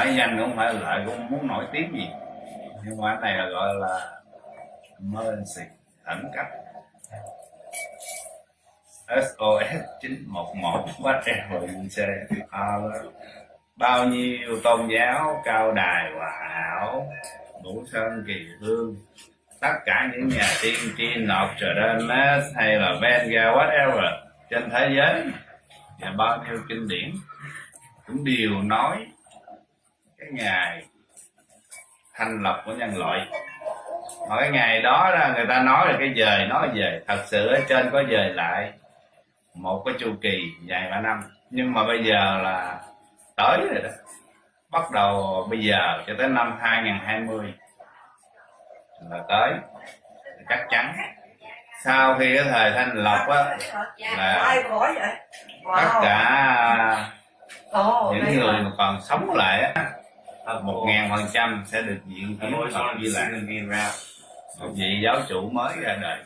phải danh cũng phải lợi cũng muốn nổi tiếng gì. Nhưng mà cái này là gọi là emergency khẩn cấp. SOS 911 whatever you say bao nhiêu tôn giáo, cao đài, hòa hảo đủ sơn, kỳ hương, tất cả những nhà tiên tri Notre Dame hay là Venga whatever, trên thế giới. Và bao nhiêu kinh điển. Cũng đều nói ngày thanh lập của nhân loại. Mà cái ngày đó là người ta nói là cái dời nói về thật sự ở trên có dời lại một cái chu kỳ dài ba năm. Nhưng mà bây giờ là tới rồi đó. Bắt đầu bây giờ cho tới năm 2020 là tới. Chắc chắn. Sau khi cái thời thanh lộc á là tất cả những người mà còn sống lại á một ngàn phần trăm sẽ được diện kiến Phật Di Lạc một vị giáo chủ mới ra đời.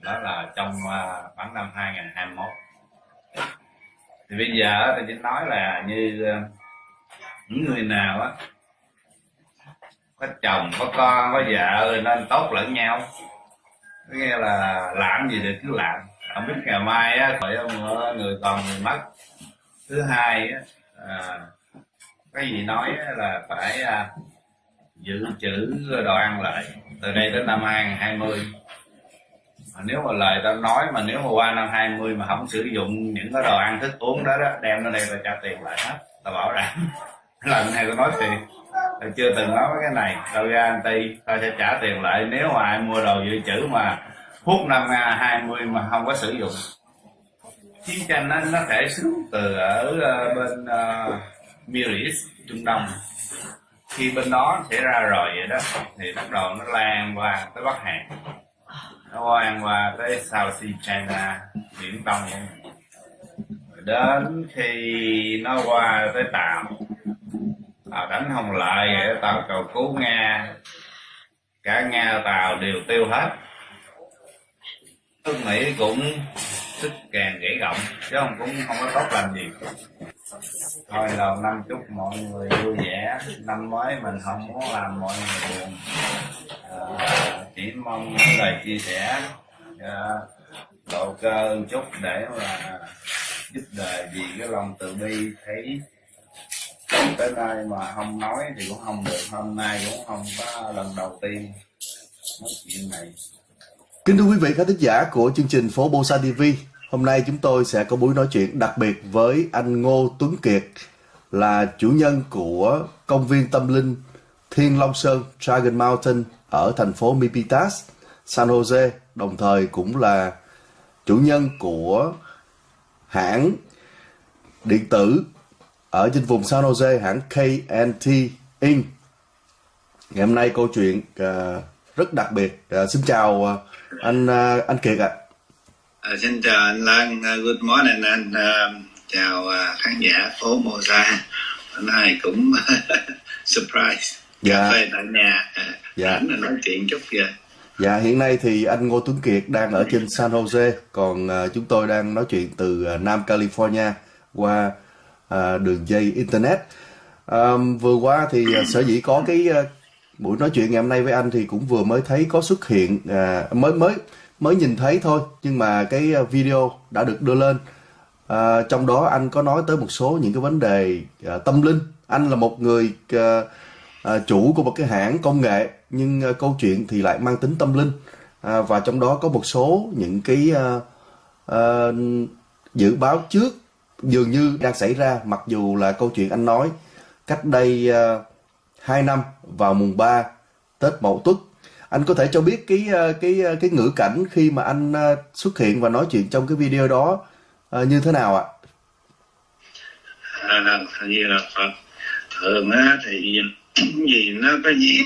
Đó là trong uh, khoảng năm 2021 thì bây giờ thì chính nói là như uh, những người nào á có chồng có con có vợ nên tốt lẫn nhau. Có nghĩa là làm gì được cứ làm. Không biết ngày mai á khỏi người còn người mất. Thứ hai á à, cái gì nói là phải à, giữ chữ đồ ăn lại. Từ đây đến năm 2020 mà nếu mà lời tao nói mà nếu mà qua năm 20 mà không sử dụng những cái đồ ăn thức uống đó, đó đem lên đây là trả tiền lại hết. Tao bảo đảm lần này tao nói tiền tao chưa từng nói cái này. Tao ra anh ty tao sẽ trả tiền lại. Nếu mà ai mua đồ dự trữ mà hút năm 20 mà không có sử dụng chiến tranh nó, nó thể xuống từ ở ờ, bên uh, Middle East Trung Đông. Khi bên đó xảy ra rồi vậy đó, thì bắt đầu nó lan qua tới Bắc Hàn. Nó lan qua tới South Sea China, Biển Đông. Đến khi nó qua tới Tàu Tàu đánh không lại vậy Tàu cầu cứu Nga. Cả Nga Tàu đều tiêu hết. Nước Mỹ cũng sức càng gãy gọng, chứ không cũng không có tốt làm gì thôi đầu năm chúc mọi người vui vẻ. Năm mới mình không muốn làm mọi người buồn. À, chỉ mong những lời chia sẻ à, độ cơ chút để mà giúp đời vì cái lòng từ bi thấy tới nay mà không nói thì cũng không được. Hôm nay cũng không có lần đầu tiên nói chuyện này. Kính thưa quý vị khán thính giả của chương trình Phố Bosa TV Hôm nay chúng tôi sẽ có buổi nói chuyện đặc biệt với anh Ngô Tuấn Kiệt là chủ nhân của công viên tâm linh Thiên Long Sơn Dragon Mountain ở thành phố Mipitas, San Jose, đồng thời cũng là chủ nhân của hãng điện tử ở trên vùng San Jose hãng KNT Inc. Ngày hôm nay câu chuyện uh, rất đặc biệt. Uh, xin chào uh, anh uh, anh Kiệt ạ. À. À, xin chào anh Lan, uh, good morning anh, uh, chào uh, khán giả phố Mô Sa. Hôm nay cũng surprise, dạ. cà phê tại nhà, dạ. Anh nói chuyện chút kìa. Dạ, hiện nay thì anh Ngô Tuấn Kiệt đang ở trên San Jose, còn uh, chúng tôi đang nói chuyện từ uh, Nam California qua uh, đường dây Internet. Um, vừa qua thì uh, sở dĩ có cái uh, buổi nói chuyện ngày hôm nay với anh thì cũng vừa mới thấy có xuất hiện, uh, mới mới mới nhìn thấy thôi nhưng mà cái ờ, video đã được đưa lên. À, trong đó anh có nói tới một số những cái vấn đề à, tâm linh. Anh là một người à, à, chủ của một cái hãng công nghệ nhưng à, câu chuyện thì lại mang tính tâm linh. À, và trong đó có một số những cái à, à, dự báo trước dường như đang xảy ra mặc dù là câu chuyện anh nói cách đây à, 2 năm vào mùng 3 Tết Mậu Tuất anh có thể cho biết cái ờ, cái ờ, cái ngữ cảnh khi mà anh ờ, xuất hiện và nói chuyện trong cái video đó như thế nào ạ? À, như là Phật? Thường á thì gì nó có nhiễm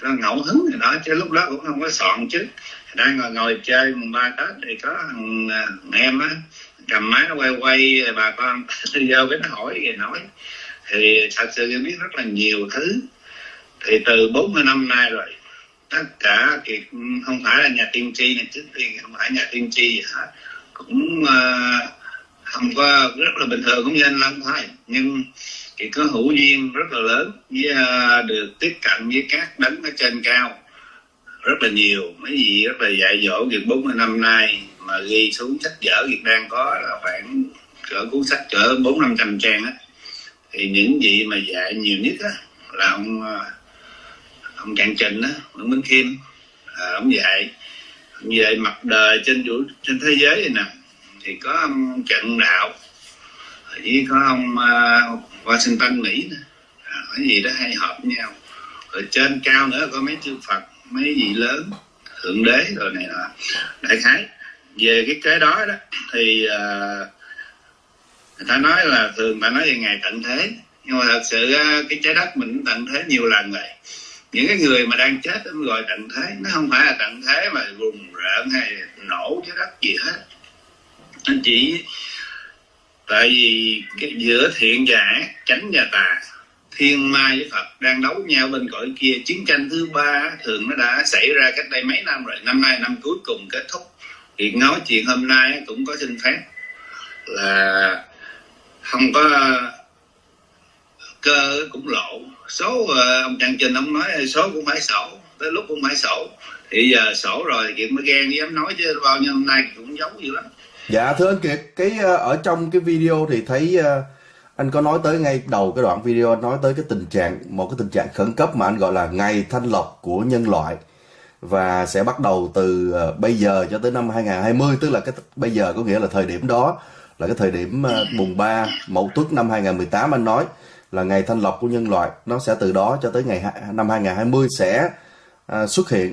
có ngẫu hứng thì đó chứ lúc đó cũng không có soạn chứ. Đang ngồi ngồi chơi mùng ba tết thì có thằng, thằng em á cầm máy nó quay quay bà con vô cái nó hỏi về nói. Thì thật sự em biết rất là nhiều thứ. Thì từ 40 năm nay rồi tất cả thì không phải là nhà tiên tri này trước tiên không phải nhà tiên tri gì hết. Cũng uh, không có rất là bình thường cũng như anh Lâm thôi. Nhưng thì có hữu duyên rất là lớn với uh, được tiếp cận với các đấng ở trên cao rất là nhiều. Mấy gì rất là dạy dỗ việc 40 năm nay mà ghi xuống sách vở việc đang có là khoảng cỡ cuốn sách cỡ bốn năm trăm trang á. Thì những gì mà dạy nhiều nhất á là ông ờ, ông Trạng Trình á ông Minh Khiêm à, ông dạy ông dạy mặt đời trên vũ trên thế giới này nè. Thì có ông Trận Đạo với có ông uh, Washington Mỹ nè. À, cái gì đó hay hợp nhau. Rồi trên cao nữa có mấy chư Phật mấy vị lớn thượng đế rồi này nọ. Đại khái về cái cái đó đó thì uh, người ta nói là thường ta nói về ngày tận thế. Nhưng mà thật sự à, cái trái đất mình tận thế nhiều lần rồi những cái người mà đang chết mới gọi tận thế nó không phải là tận thế mà rùng rợn hay nổ trái đất gì hết. Anh chỉ, tại vì cái giữa thiện và ác chánh và tà, thiên ma với phật đang đấu nhau bên cõi kia. Chiến tranh thứ ba thường nó đã xảy ra cách đây mấy năm rồi. Năm nay, năm cuối cùng kết thúc. Thì nói chuyện hôm nay cũng có xin phép là không có cơ cũng lộ số ờ, ông Trần Trình ông nói số cũng phải sổ tới lúc cũng phải sổ thì giờ sổ rồi kiệt mới ghen dám nói chứ bao nhiêu hôm nay cũng giống dữ lắm. Dạ thưa anh Kiệt, cái ờ, ở trong cái video thì thấy ờ, anh có nói tới ngay đầu cái đoạn video anh nói tới cái tình trạng một cái tình trạng khẩn cấp mà anh gọi là ngày thanh lọc của nhân loại. Và sẽ bắt đầu từ bây giờ cho tới năm 2020 tức là cái bây giờ có nghĩa là thời điểm đó là cái thời điểm mùng 3 Mậu Tuất năm 2018 anh nói là ngày thanh lọc của nhân loại. Nó sẽ từ đó cho tới ngày năm 2020 sẽ à, xuất hiện.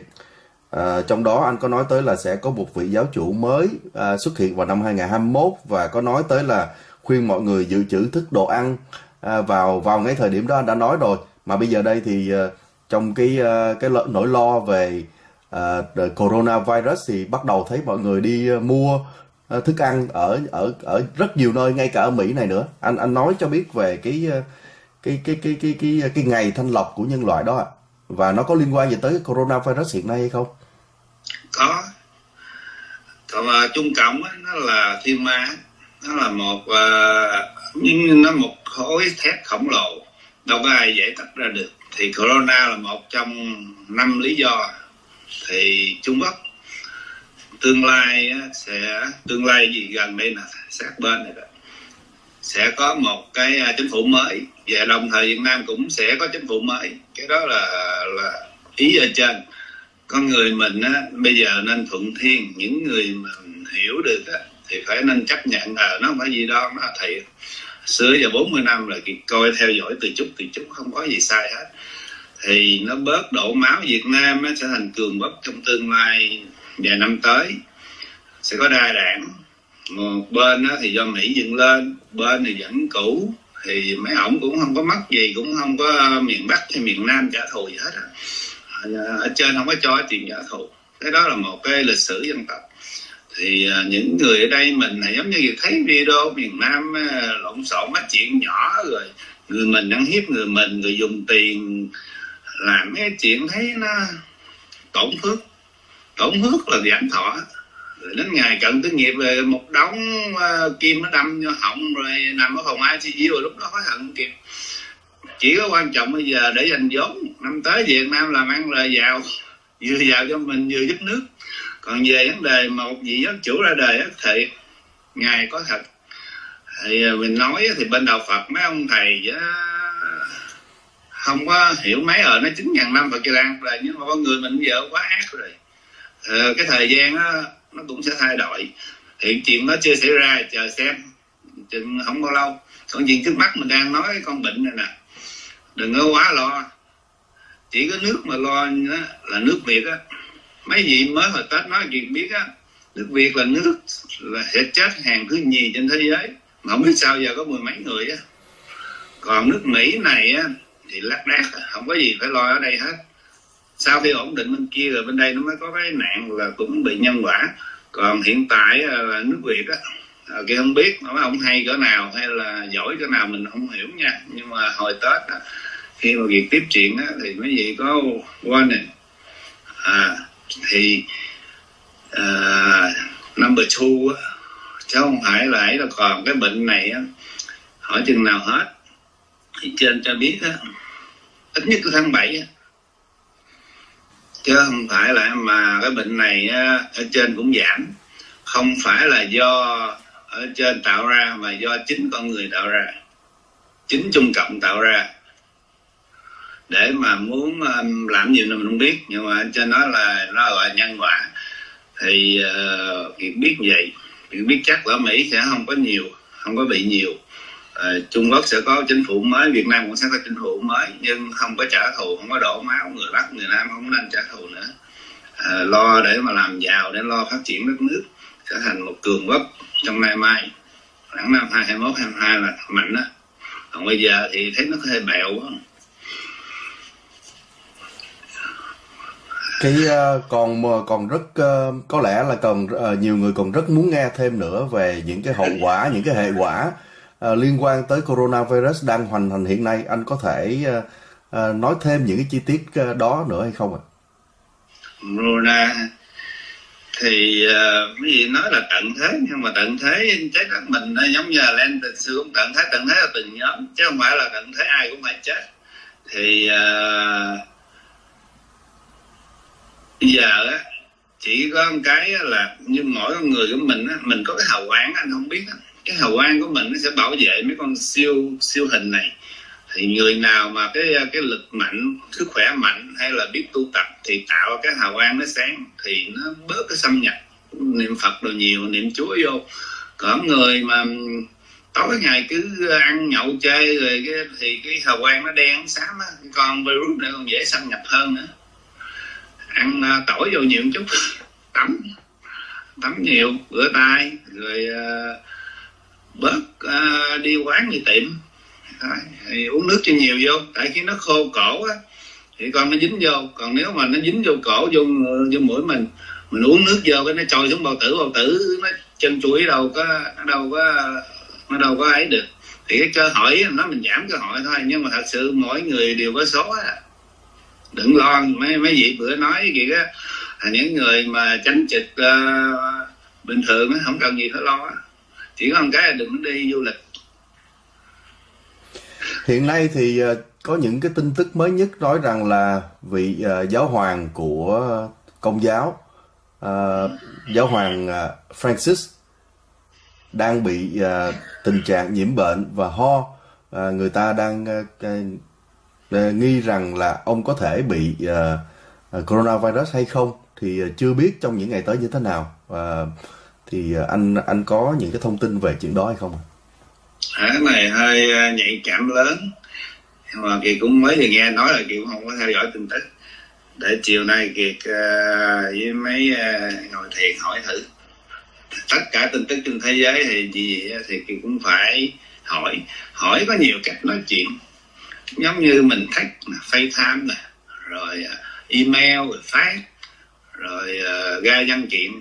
À, trong đó anh có nói tới là sẽ có một vị giáo chủ mới à, xuất hiện vào năm 2021 và có nói tới là khuyên mọi người dự trữ thức đồ ăn à, vào vào ngay thời điểm đó anh đã nói rồi. Mà bây giờ đây thì à, trong cái à, cái nỗi lo về à, coronavirus thì bắt đầu thấy mọi người đi à, mua à, thức ăn ở ở ở rất nhiều nơi ngay cả ở Mỹ này nữa. Anh anh nói cho biết về cái à, cái cái cái cái cái cái, ngày thanh lọc của nhân loại đó ạ. Và nó có liên quan gì tới coronavirus hiện nay hay không? có. Còn uh, trung cộng á, nó là thiên ma nó là một uh, nó một khối thép khổng lồ. Đâu có ai giải tách ra được. Thì corona là một trong năm lý do. Thì trung quốc tương lai sẽ tương lai gì gần đây là sát bên này đó. Sẽ có một cái à, chính phủ mới và đồng thời Việt Nam cũng sẽ có chính phủ mới. Cái đó là là ý ở trên. Con người mình á, bây giờ nên thuận thiên. Những người mà hiểu được á, thì phải nên chấp nhận là nó không phải gì đó nó thầy. Xưa giờ 40 năm là coi theo dõi từ chút từ chút không có gì sai hết. Thì nó bớt đổ máu Việt Nam nó sẽ thành cường quốc trong tương lai vài năm tới. Sẽ có đa đảng. Một bên á, thì do Mỹ dựng lên bên thì vẫn cũ thì mấy ổng cũng không có mất gì, cũng không có miền Bắc hay miền Nam trả thù gì hết à. à ở trên không có cho tiền trả thù. Cái đó là một cái lịch sử dân tộc. Thì à, những người ở đây mình là giống như thấy video miền Nam à, lộn xộn mấy chuyện nhỏ rồi người mình ăn hiếp người mình, người dùng tiền làm cái chuyện thấy nó tổn phước tổn phước là giảm thọ rồi đến ngày cận tư nghiệp về một đống uh, kim nó đâm vô họng rồi nằm ở phòng ICU rồi lúc đó hối hận kịp chỉ có quan trọng bây giờ để dành vốn. Năm tới Việt Nam làm ăn là giàu vừa giàu cho mình vừa giúp nước. Còn về vấn đề mà một vị giáo chủ ra đời thì ngài có thật. Thì ờ, mình nói thì bên đạo Phật mấy ông thầy không có hiểu mấy ở nó chín ngàn năm Phật Kỳ Lan rồi nhưng mà con người mình giờ quá ác rồi. Ờ, cái thời gian đó, nó cũng sẽ thay đổi. Hiện chuyện nó chưa xảy ra, chờ xem. Chừng không bao lâu. Còn chuyện trước mắt mình đang nói con bệnh này nè. Đừng có quá lo. Chỉ có nước mà lo là nước việt á. Mấy vị mới hồi tết nói chuyện biết á, nước việt là nước là sẽ chết hàng thứ nhì trên thế giới. Mà không biết sao giờ có mười mấy người á. Còn nước mỹ này á, thì lác đác, không có gì phải lo ở đây hết sau khi ổn định bên kia rồi bên đây nó mới có cái nạn là cũng bị nhân quả. Còn hiện tại ờ, là nước việt á ờ, kia không biết nó ông hay cỡ nào hay là giỏi cỡ nào mình không hiểu nha. Nhưng mà hồi tết á, khi mà việc tiếp chuyện á, thì mấy vị có warning à, thì à, number two á, chứ không phải là ấy là còn cái bệnh này á, hỏi chừng nào hết. Thì trên cho biết á ít nhất là tháng 7 á chứ không phải là mà cái bệnh này ở trên cũng giảm. Không phải là do ở trên tạo ra mà do chính con người tạo ra. Chính trung cộng tạo ra. Để mà muốn um, làm gì mình không biết nhưng mà trên nói là nó gọi nhân quả. Thì uh, việc biết vậy. Việc biết chắc ở mỹ sẽ không có nhiều không có bị nhiều. Ờ, trung quốc sẽ có chính phủ mới việt nam cũng sẽ có chính phủ mới nhưng không có trả thù không có đổ máu người bắc người nam không nên trả thù nữa. À, lo để mà làm giàu để lo phát triển đất nước trở thành một cường quốc trong nay mai. Khoảng năm 2021 22 là mạnh đó còn bây giờ thì thấy nó hơi bẹo quá. Cái uh, còn còn rất uh, có lẽ là còn uh, nhiều người còn rất muốn nghe thêm nữa về những cái hậu quả những cái hệ quả uh, liên quan tới coronavirus đang hoành hành hiện nay anh có thể uh, uh, nói thêm những cái chi tiết uh, đó nữa hay không ạ? Corona thì uh, cái gì nói là tận thế nhưng mà tận thế trái đất mình nó giống như là lên từ xưa cũng tận thế tận thế là từng nhóm chứ không phải là tận thế ai cũng phải chết thì uh, bây giờ á chỉ có một cái là như mỗi con người của mình á mình có cái hào quả anh không biết á cái hào quang của mình nó sẽ bảo vệ mấy con siêu siêu hình này. Thì người nào mà cái cái lực mạnh sức khỏe mạnh hay là biết tu tập thì tạo cái hào quang nó sáng thì nó bớt cái xâm nhập niệm phật đồ nhiều niệm chúa vô. Còn người mà tối ngày cứ ăn nhậu chơi rồi cái thì cái hào quang nó đen xám á. Con virus này còn dễ xâm nhập hơn nữa. Ăn uh, tỏi vô nhiều chút tắm tắm nhiều rửa tay rồi uh, bớt uh, đi quán đi tiệm. Thì uống nước cho nhiều vô. Tại khi nó khô cổ á thì con nó dính vô. Còn nếu mà nó dính vô cổ vô vô mũi mình mình uống nước vô cái nó trôi xuống bao tử bao tử nó chân chuỗi đâu có nó đâu có nó đâu có ấy được. Thì cái cơ hội nó mình giảm cơ hội thôi. Nhưng mà thật sự mỗi người đều có số á. Đừng lo mấy mấy vị bữa nói gì á những người mà tránh trực uh, bình thường á không cần gì phải lo chỉ có cái là đừng đi du lịch. Hiện nay thì ờ, có những cái tin tức mới nhất nói rằng là vị uh, giáo hoàng của công giáo uh, giáo hoàng uh, Francis đang bị uh, tình trạng nhiễm bệnh và ho. Uh, người ta đang uh, uh, nghi rằng là ông có thể bị uh, uh, coronavirus hay không thì uh, chưa biết trong những ngày tới như thế nào. Uh, thì à, anh anh có những cái thông tin về chuyện đó hay không? cái này hơi à, nhạy cảm lớn. Mà kiệt cũng mới vừa nghe nói là kiệt cũng không có theo dõi tin tức. Để chiều nay kiệt uh, với mấy uh, ngồi thiền hỏi thử. Tất cả tin tức trên thế giới thì gì thì kiệt cũng phải hỏi. Hỏi có nhiều cách nói chuyện. Giống như mình thách FaceTime nè rồi email rồi phát rồi uh, ra văn kiện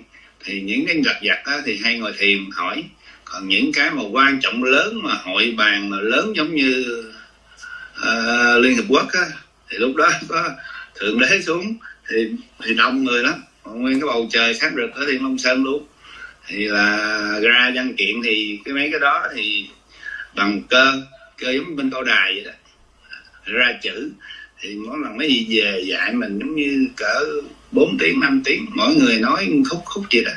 thì những cái giặt giặt đó thì hay ngồi thiền hỏi. Còn những cái mà quan trọng lớn mà hội bàn mà lớn giống như uh, liên hiệp quốc á thì lúc đó có thượng đế xuống thì thì đông người lắm. Nguyên cái bầu trời sáng rực ở thiên long sơn luôn. Thì là ra văn kiện thì cái mấy cái đó thì bằng cơ cơ giống bên câu đài vậy đó. Ra chữ thì mỗi lần mấy gì về dạy mình giống như cỡ 4 tiếng 5 tiếng mỗi người nói khúc khúc gì đó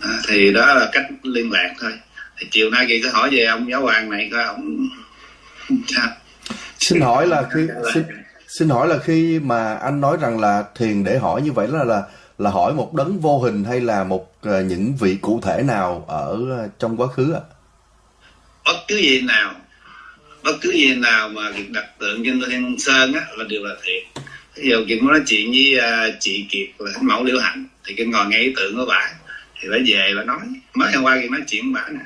à, thì đó là cách liên lạc thôi thì chiều nay kỳ sẽ hỏi về ông giáo hoàng này coi ông sao xin hỏi là khi xin, xin hỏi là khi mà anh nói rằng là thiền để hỏi như vậy là là là hỏi một đấng vô hình hay là một uh, những vị cụ thể nào ở uh, trong quá khứ ạ? À? Bất cứ gì nào, bất cứ gì nào mà việc đặt tượng trên thiên sơn á là đều là thiệt. Ví dụ Kiệt muốn nói chuyện với uh, chị Kiệt là thánh mẫu liễu hạnh thì cái ngồi nghe ý tưởng của bà thì bà về bà nói mới hôm qua Kiệt nói chuyện với bà nè.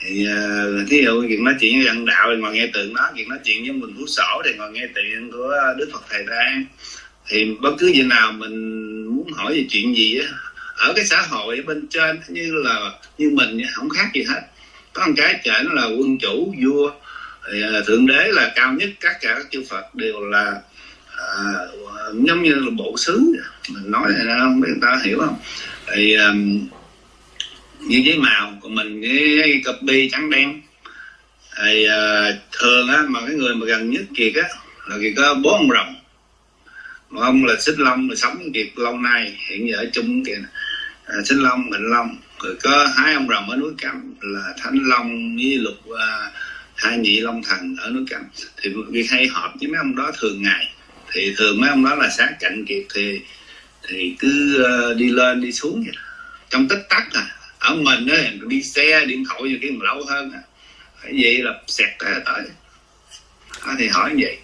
Thì uh, thí dụ chuyện nói chuyện với dân đạo thì ngồi nghe tượng đó chuyện nói chuyện với mình phú sổ thì ngồi nghe tượng của đức phật thầy ra. Thì bất cứ gì nào mình muốn hỏi về chuyện gì á ở cái xã hội bên trên như là như mình không khác gì hết. Có một cái trời nó là quân chủ vua thì, uh, thượng đế là cao nhất các cả các chư phật đều là uh, giống như là bộ xứ. Mình nói này không biết người ta hiểu không? Thì um, như giấy màu của mình cái copy trắng đen. Thì uh, thường á mà cái người mà gần nhất kiệt á là kiệt có bốn ông rồng. Một ông là xích long là sống kiệt lâu nay hiện giờ ở chung kìa. À, xích long mệnh long. Rồi có hai ông rồng ở núi cam là thánh long với lục uh, hai nhị long thần ở núi cam thì việc hay họp với mấy ông đó thường ngày thì thường mấy ông đó là sáng cạnh kiệt thì thì cứ ờ, đi lên đi xuống vậy trong tích tắc à ở mình đó đi xe điện thoại nhiều khi mà lâu hơn à. Vậy là xẹt tới tới. Đó, thì hỏi vậy.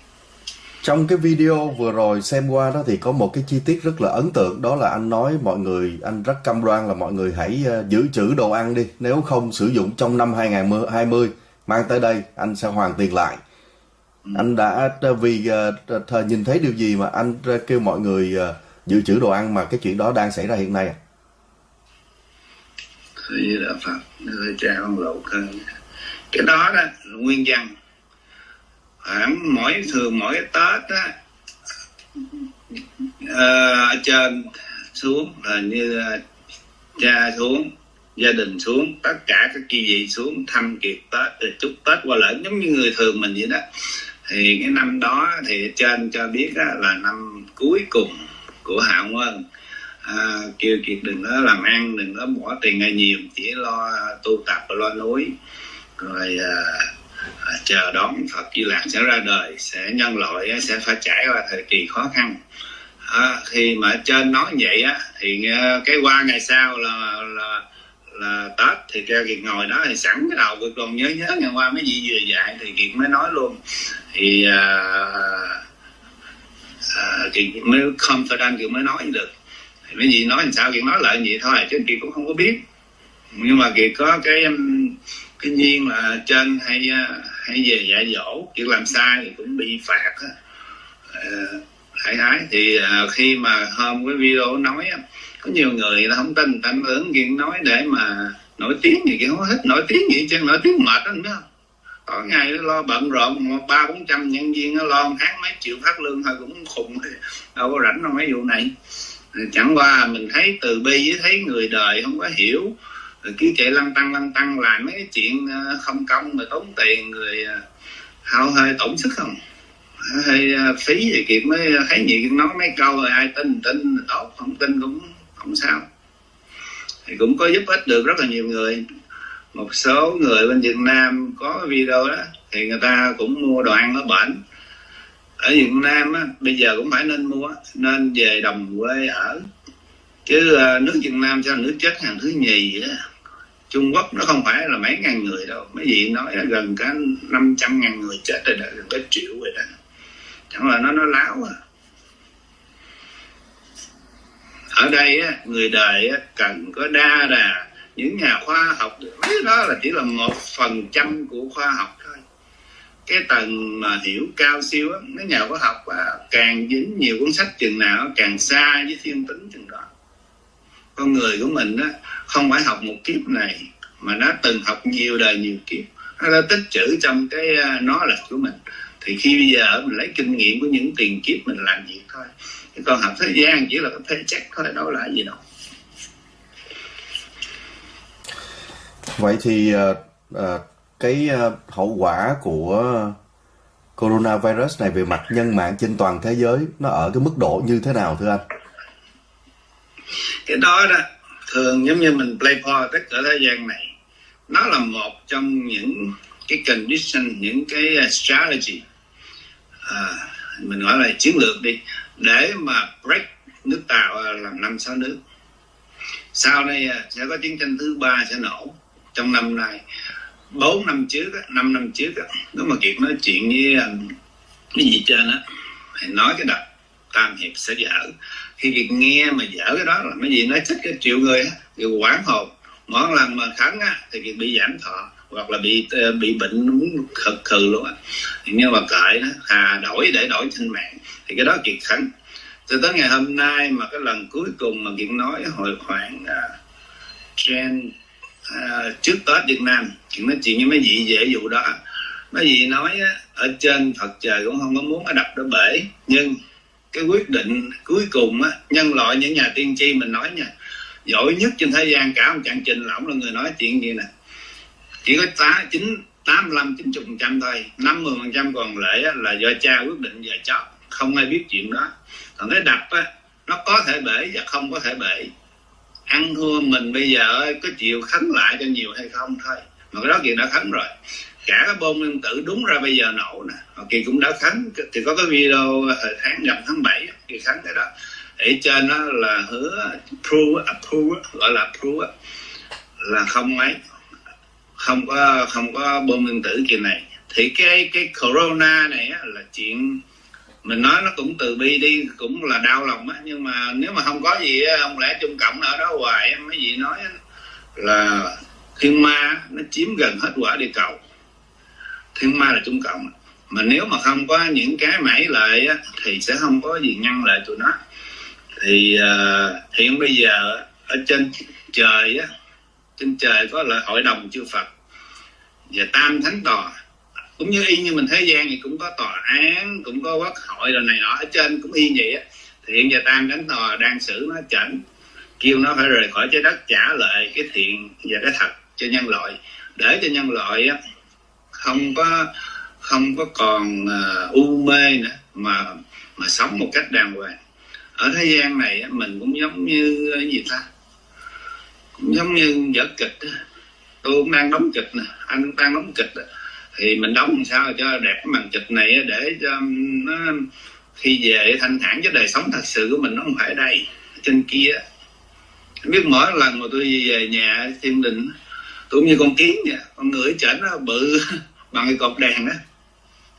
Trong cái video vừa rồi xem qua đó thì có một cái chi tiết rất là ấn tượng đó là anh nói mọi người anh rất cam đoan là mọi người hãy ờ, giữ trữ đồ ăn đi nếu không sử dụng trong năm 2020 mang tới đây anh sẽ hoàn tiền lại. Anh đã ờ, vì ờ, thời nhìn thấy điều gì mà anh ờ, kêu mọi người dự trữ đồ ăn mà cái chuyện đó đang xảy ra hiện nay à? thì đã phật người cha con lộ hơn cái đó đó nguyên văn. Khoảng mỗi thường mỗi tết á ở trên xuống, là như cha xuống, gia đình xuống, tất cả các chi vị xuống, thăm kiệt tết, rồi chúc tết qua lễ, giống như người thường mình vậy đó thì cái năm đó thì trên cho biết á, là năm cuối cùng của hạ quân à, kêu kiệt đừng có làm ăn đừng có bỏ tiền ra nhiều chỉ lo tu tập và lo núi. Rồi à, à, chờ đón Phật Di Lạc sẽ ra đời sẽ nhân loại sẽ phải trải qua thời kỳ khó khăn. À, khi mà trên nói vậy á thì à, cái qua ngày sau là là là Tết thì kêu Kiệt ngồi đó thì sẵn cái đầu Kiệt còn nhớ nhớ ngày qua mấy vị vừa dạy thì Kiệt mới nói luôn. Thì à, à, Kiệt mới confident Kiệt mới nói được. Thì mấy vị nói làm sao Kiệt nói lại vậy thôi chứ Kiệt cũng không có biết. Nhưng mà Kiệt có cái um, cái nhiên là trên hay à, hay về dạy dỗ Kiệt làm sai thì cũng bị phạt á. Ờ, uh, hãy ái thì uh, khi mà hôm cái video nói á, có nhiều người là không tin ta ứng chuyện nói để mà nổi tiếng gì kia không hết nổi tiếng gì chứ nổi tiếng mệt lắm đó. Có ngày nó lo bận rộn ba bốn trăm nhân viên nó lo một tháng mấy triệu phát lương thôi cũng khùng, đâu có rảnh đâu mấy vụ này. Chẳng qua mình thấy từ bi với thấy người đời không có hiểu, rồi cứ chạy lăn tăng lăn tăng làm mấy cái chuyện ờ, không công mà tốn tiền người ờ, hao hơi tổn sức không? Hơi ờ, phí gì kiệt mới, thấy gì nói mấy câu rồi, ai tin tin tốt, không tin cũng không sao. Thì cũng có giúp ích được rất là nhiều người. Một số người bên Việt Nam có video đó thì người ta cũng mua đồ ăn ở bển. Ở Việt Nam á, bây giờ cũng phải nên mua nên về đồng quê ở. Chứ ờ, nước Việt Nam cho nước chết hàng thứ nhì á. Trung Quốc nó không phải là mấy ngàn người đâu. Mấy vị nói là gần cả 500 ngàn người chết rồi đó gần cả triệu rồi đó. Chẳng là nó nó láo à ở đây á, người đời á, cần có đa đà. Những nhà khoa học mấy đó là chỉ là một phần trăm của khoa học thôi. Cái tầng mà hiểu cao siêu á mấy nhà khoa học à, càng dính nhiều cuốn sách chừng nào càng xa với thiên tính chừng đó. Con người của mình á không phải học một kiếp này mà nó từng học nhiều đời nhiều kiếp. Nó đã tích trữ trong cái nó là của mình. Thì khi bây giờ mình lấy kinh nghiệm của những tiền kiếp mình làm việc thôi còn học thế gian chỉ là cái thế check thôi đâu là gì đâu. Vậy thì uh, uh, cái uh, hậu quả của coronavirus này về mặt nhân mạng trên toàn thế giới nó ở cái mức độ như thế nào thưa anh? cái đó đó thường giống như mình play politics ở thế gian này nó là một trong những cái condition những cái strategy. À, mình gọi là chiến lược đi để mà break nước tàu à, làm năm, sáu nước. Sau đây à, sẽ có chiến tranh thứ ba sẽ nổ trong năm nay. Bốn năm trước năm năm trước nếu mà kiệt nói chuyện với à, cái gì trên á, thì nói cái đập tam hiệp sẽ dở. Khi kiệt nghe mà dở cái đó là mấy gì nói chết cái triệu người á kiệt quán hồn. Mỗi lần mà thắng á, thì kiệt bị giảm thọ hoặc là bị ờ, bị bệnh muốn khật khừ luôn á. Nhưng mà cởi đó hà đổi để đổi trên mạng thì cái đó kiệt khánh cho tới ngày hôm nay mà cái lần cuối cùng mà kiệt nói hồi khoảng à, uh, trên uh, à, trước Tết Việt Nam chuyện nói chuyện với mấy vị dễ vụ đó. Mấy vị nói ở trên Phật trời cũng không có muốn nó đập nó bể nhưng cái quyết định cuối cùng á, nhân loại những nhà tiên tri mình nói nha giỏi nhất trên thế gian cả một chặng trình là ông là người nói chuyện gì nè chỉ có tá, chín 85 90 phần trăm thôi. 50 phần trăm còn lại là do cha quyết định và cháu không ai biết chuyện đó. Còn cái đập á, nó có thể bể và không có thể bể. Ăn thua mình bây giờ có chịu khấn lại cho nhiều hay không thôi. Mà cái đó kỳ đã khấn rồi. Cả cái bom nguyên tử đúng ra bây giờ nổ nè. Họ kỳ cũng đã khấn. Thì có cái video hồi tháng gần tháng 7 kỳ khấn cái đó. Ở trên đó là hứa approve approve gọi là approve là không mấy không có không có bom nguyên tử kỳ này. Thì cái cái corona này á, là chuyện mình nói nó cũng từ bi đi cũng là đau lòng á. Nhưng mà nếu mà không có gì á, không lẽ trung cộng ở đó hoài á, mấy gì nói á, là thiên ma nó chiếm gần hết quả địa cầu. Thiên ma là trung cộng. Mà nếu mà không có những cái mãi lợi á, thì sẽ không có gì ngăn lại tụi nó. Thì uh, hiện bây giờ ở trên trời á trên trời có là hội đồng chư Phật và tam thánh tòa cũng như y như mình thế gian thì cũng có tòa án cũng có quốc hội rồi này nọ ở trên cũng y vậy á. Thiện và tam thánh tòa đang xử nó chảnh kêu nó phải rời khỏi trái đất trả lại cái thiện và cái thật cho nhân loại. Để cho nhân loại á không có không có còn uh, u mê nữa mà mà sống một cách đàng hoàng. Ở thế gian này mình cũng giống như ờ, gì ta? Cũng giống như vở kịch tôi cũng đang đóng kịch nè anh cũng đang đóng kịch thì mình đóng làm sao cho đẹp cái màn kịch này để cho um, nó khi về thanh thản với đời sống thật sự của mình nó không phải đây trên kia. Biết mỗi lần mà tôi về nhà thiên đình tôi cũng như con kiến vậy con người chảnh nó bự bằng cái cột đèn đó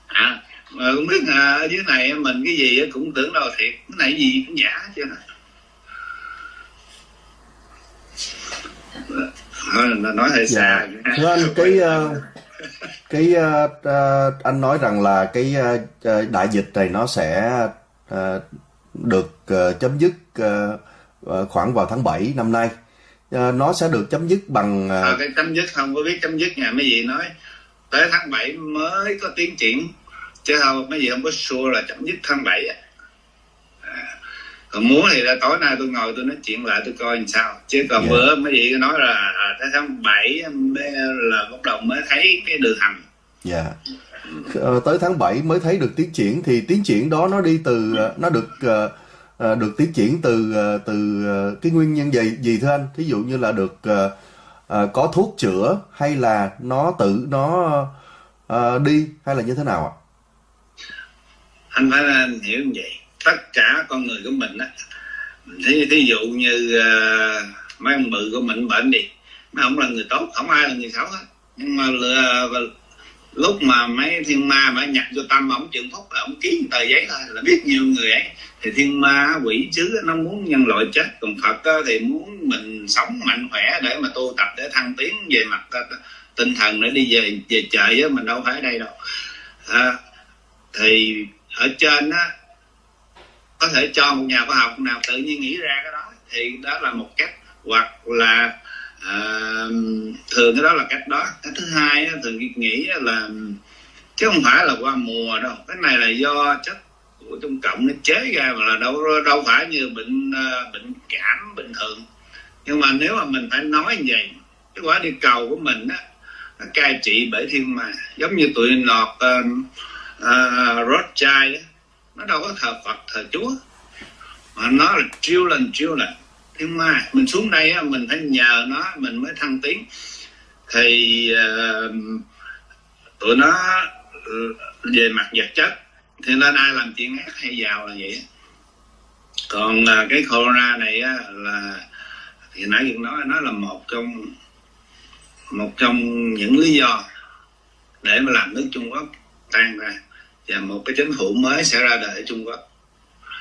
à mà không biết à, ở dưới này mình cái gì cũng tưởng đâu thiệt cái này gì cũng giả chứ này là nói hơi xa Dạ. Thưa anh cái ờ, cái ờ, ờ, anh nói rằng là cái ờ, đại dịch này nó sẽ ờ, được ờ, chấm dứt ờ, khoảng vào tháng 7 năm nay. Ờ, nó sẽ được chấm dứt bằng ờ, à, cái chấm dứt không có biết chấm dứt nhà mấy gì nói tới tháng 7 mới có tiến triển chứ không mấy gì không có sure là chấm dứt tháng 7 á. À, còn muốn thì là tối nay tôi ngồi tôi nói chuyện lại tôi coi làm sao chứ còn Dạ. bữa mấy gì nói là à, tới tháng 7 mới- là bắt đầu mới thấy cái đường hầm Dạ. Ờ, tới tháng 7 mới thấy được tiến triển thì tiến triển đó nó đi từ ờ, nó được ờ, được tiến triển từ từ cái nguyên nhân gì gì thưa anh? Thí dụ như là được có thuốc chữa hay là nó tự nó đi hay là như thế nào ạ? anh phải hiểu như vậy tất cả con người của mình á. Thí, thí dụ như uh, mấy ông bự của mình bệnh đi mấy ông là người tốt không ai là người xấu hết. Nhưng mà lừa, lúc mà mấy thiên ma mà nhập vô tâm ổng trường phúc là ông ký một tờ giấy thôi là biết nhiều người ấy. Thì thiên ma quỷ chứ nó muốn nhân loại chết còn phật á, thì muốn mình sống mạnh khỏe để mà tu tập để thăng tiến về mặt ờ, tinh thần để đi về về trời á mình đâu phải ở đây đâu. À, thì ở trên á có thể cho một nhà khoa học nào tự nhiên nghĩ ra cái đó thì đó là một cách. Hoặc là uh, thường cái đó là cách đó. Cái thứ hai á, thường nghĩ là chứ không phải là qua mùa đâu. Cái này là do chất của trung cộng nó chế ra mà là đâu đâu phải như bệnh uh, bệnh cảm bình thường. Nhưng mà nếu mà mình phải nói như vậy cái quả địa cầu của mình á nó cai trị bởi thiên mà giống như tụi nọt uh, uh, Rothschild á, nó đâu có thờ Phật thờ Chúa. Mà nó là chiêu lần chiêu lần thiên ma mình xuống đây á, mình phải nhờ nó mình mới thăng tiến. Thì uh, tụi nó ừ, về mặt vật chất thì lên ai làm chuyện ác hay giàu là vậy còn uh, cái corona này á, là thì nãy giờ nói nó là một trong một trong những lý do để mà làm nước Trung Quốc tan ra và một cái chính phủ mới sẽ ra đời ở Trung Quốc.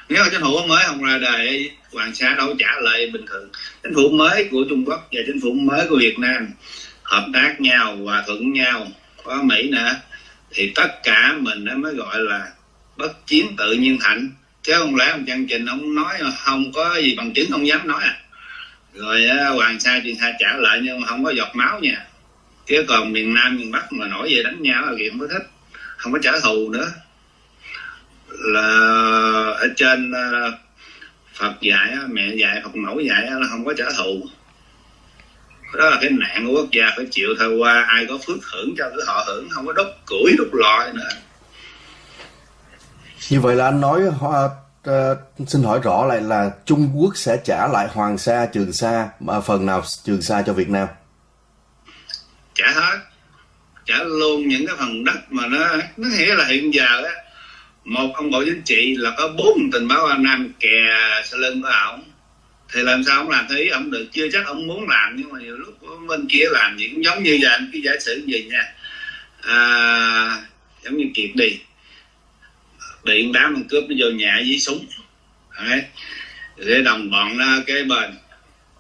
Nếu mà chính phủ mới không ra đời, Hoàng Sa đâu trả lời bình thường. Chính phủ mới của Trung Quốc và chính phủ mới của Việt Nam hợp tác nhau, hòa thuận nhau, có Mỹ nữa, thì tất cả mình nó mới gọi là bất chiến tự nhiên hạnh chứ không lẽ ông chương trình ông nói không có gì bằng chứng không dám nói à? Rồi Hoàng Sa truyền Sa trả lại nhưng mà không có giọt máu nha. Chứ còn miền Nam miền Bắc mà nổi về đánh nhau là gì không có thích không có trả thù nữa. Là ở trên ờ, Phật dạy mẹ dạy Phật mẫu dạy là không có trả thù. Đó là cái nạn của quốc gia phải chịu thôi. Qua ai có phước hưởng cho cứ họ hưởng không có đốt củi đốt lò nữa. Như vậy là anh nói uh, xin hỏi rõ lại là Trung Quốc sẽ trả lại Hoàng Sa, Trường Sa mà phần nào Trường Sa cho Việt Nam? Trả hết, trả luôn những cái phần đất mà nó nó nghĩa là hiện giờ á một ông bộ chính trị là có bốn tình báo An Nam kè sau lưng của ổng thì làm sao ông làm thấy ông được? Chưa chắc ông muốn làm nhưng mà nhiều lúc bên kia làm gì cũng giống như vậy cái giả sử gì nha. À, giống như kiệt đi. Điện đám mình cướp nó vô nhà với súng. Đấy. để đồng bọn nó cái bên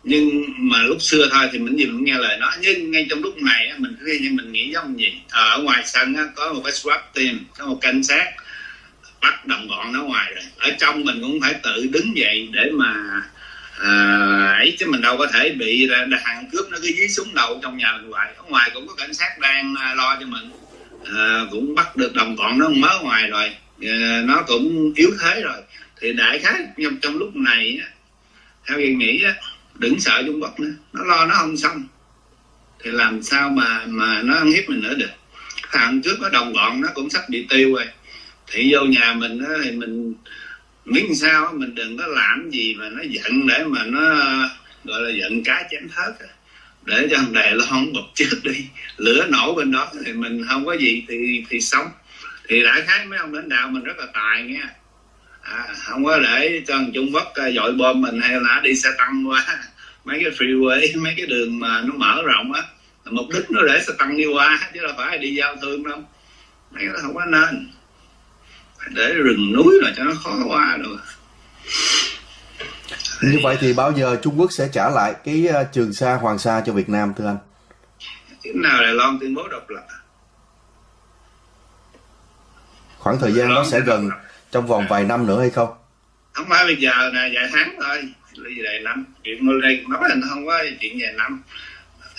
nhưng mà lúc xưa thôi thì mình gì cũng nghe lời nó nhưng ngay trong lúc này mình cứ như mình nghĩ giống gì ờ, ở ngoài sân có một cái swap team có một cảnh sát. Bắt đồng bọn nó ngoài rồi. Ở trong mình cũng phải tự đứng dậy để mà à, ấy chứ mình đâu có thể bị hàng cướp nó cứ dí súng đầu trong nhà mình hoài. Ở ngoài cũng có cảnh sát đang ờ, lo cho mình. À, cũng bắt được đồng bọn nó mới ngoài rồi. À, nó cũng yếu thế rồi. Thì đại khái trong, trong lúc này theo tôi nghĩ đừng sợ Trung Quốc nữa. Nó lo nó không xong. Thì làm sao mà mà nó ăn hiếp mình nữa được. Thằng trước có đồng bọn nó cũng sắp bị tiêu rồi. Thì vô nhà mình đó, thì mình miếng sao mình đừng có làm gì mà nó giận để mà nó gọi là giận cá chém thớt à. để cho thằng Đài Loan bật trước đi. Lửa nổ bên đó thì mình không có gì thì thì sống. Thì đại khái mấy ông lãnh đạo mình rất là tài nha à, không có để cho thằng Trung Quốc à, dội bom mình hay là đi xe tăng qua. Mấy cái freeway mấy cái đường mà nó mở rộng á mục đích nó để xe tăng đi qua chứ là phải đi giao thương đâu. Mấy cái không có nên. Để rừng núi là cho nó khó qua rồi như vậy thì bao giờ Trung Quốc sẽ trả lại cái ờ, Trường Sa, Hoàng Sa cho Việt Nam thưa anh? Chừng nào Đài Loan tuyên bố độc lập? Khoảng thời gian đó sẽ gần trong vòng vài năm nữa hay không? Không phải bây giờ là vài tháng thôi, là gì vài năm. Chuyện đây nói là nó không có chuyện vài năm.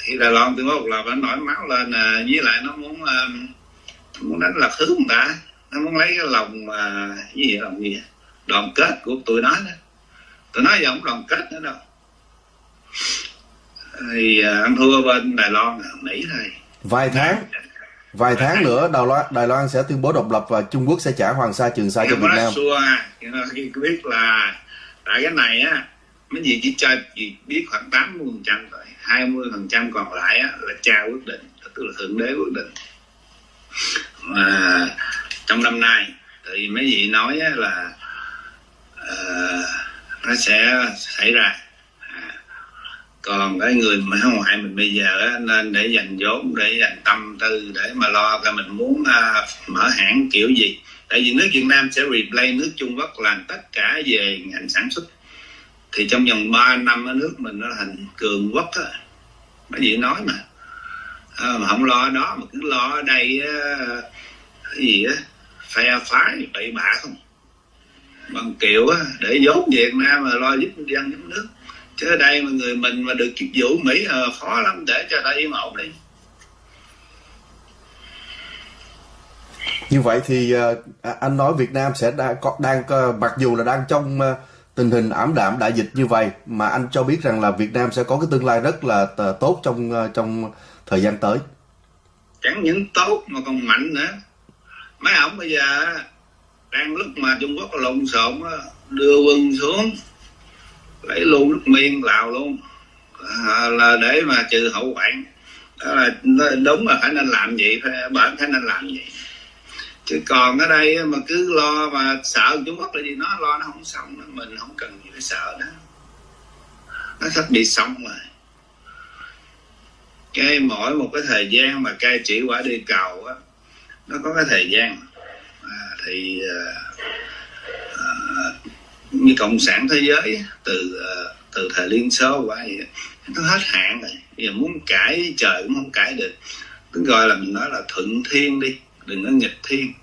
Thì Đài Loan tuyên bố độc lập nó nổi máu lên, à, với lại nó muốn uh, muốn đánh lạc hướng người ta? Nó muốn lấy cái lòng mà cái gì lòng gì? Đoàn kết của tụi nó đó. Tụi nó giờ không đoàn kết nữa đâu. Thì à, anh thua bên Đài Loan Mỹ thôi. Vài tháng vài tháng nữa Đài Loan Đài Loan sẽ tuyên bố độc lập và Trung Quốc sẽ trả Hoàng Sa Trường Sa cho Việt Nam. Khi biết là tại cái này á mấy gì chỉ cho chỉ biết khoảng 80 phần trăm thôi 20 phần trăm còn lại á, là cha quyết định tức là thượng đế quyết định mà trong năm nay thì mấy vị nói là uh, nó sẽ xảy ra còn cái người mà ngoại mình bây giờ nên để dành vốn để dành tâm tư để mà lo coi mình muốn uh, mở hãng kiểu gì. Tại vì nước Việt Nam sẽ replay nước Trung Quốc làm tất cả về ngành sản xuất. Thì trong vòng 3 năm ở nước mình nó thành cường quốc á. Bởi vì nói mà. À, mà không lo đó mà cứ lo ở đây á, cái gì á phe phái bậy bạ không? Bằng kiểu á, để vốn Việt Nam mà lo giúp dân giúp nước chứ ở đây mà người mình mà được chức vụ Mỹ à, khó lắm để cho ta yên ổn đi. Như vậy thì uh, anh nói Việt Nam sẽ đang đang uh, mặc dù là đang trong uh, tình hình ảm đạm đại dịch như vậy mà anh cho biết rằng là Việt Nam sẽ có cái tương lai rất là tốt trong trong thời gian tới. Chẳng những tốt mà còn mạnh nữa. Mấy ông bây giờ đang lúc mà trung quốc lộn xộn đưa quân xuống lấy luôn nước miên lào luôn. À, là để mà trừ hậu hoạn. Đó là đúng là phải nên làm vậy phải bệnh phải nên làm vậy. Chứ còn ở đây mà cứ lo mà sợ trung quốc là gì nó lo nó không xong mình không cần gì phải sợ đó. Nó sắp bị xong rồi. Cái mỗi một cái thời gian mà cai trị quả đi cầu á nó có cái thời gian. À, thì uh, như cộng sản thế giới, từ ờ, từ thời liên xô qua vậy, nó hết hạn rồi. Giờ muốn cãi trời cũng không cãi được. Cứ gọi là mình nói là thuận thiên đi, đừng có nghịch thiên.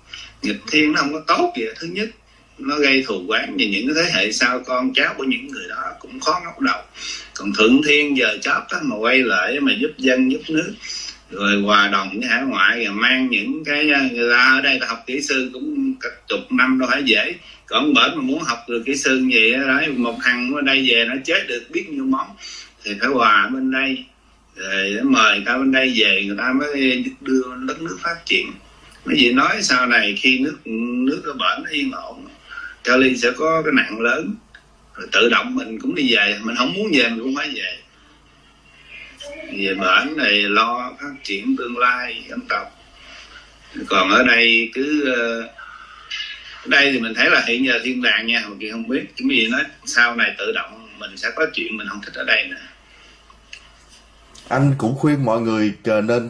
Nghịch thiên nó không có tốt gì thứ nhất, nó gây thù quán như những cái thế hệ sau con cháu của những người đó, cũng khó ngóc đầu. Còn thượng thiên giờ chóp đó mà quay lại mà giúp dân, giúp nước rồi hòa đồng với hải ngoại rồi mang những cái, người ta ở đây ta học kỹ sư cũng cả chục năm đâu phải dễ. Còn bển mà muốn học được kỹ sư gì đó một thằng ở đây về nó chết được biết nhiêu món. Thì phải hòa bên đây. Rồi mời ta bên đây về, người ta mới đưa đất nước phát triển. Mấy vị nói sau này khi nước nước ở bển nó yên ổn Cali sẽ có cái nạn lớn. Rồi tự động mình cũng đi về. Mình không muốn về, mình cũng phải về về bển này lo phát triển tương lai dân tộc. Còn ở đây cứ ờ, ở đây thì mình thấy là hiện giờ thiên đàng nha mà kia không biết. Cái gì nói sau này tự động mình sẽ có chuyện mình không thích ở đây nữa. Anh cũng khuyên mọi người nên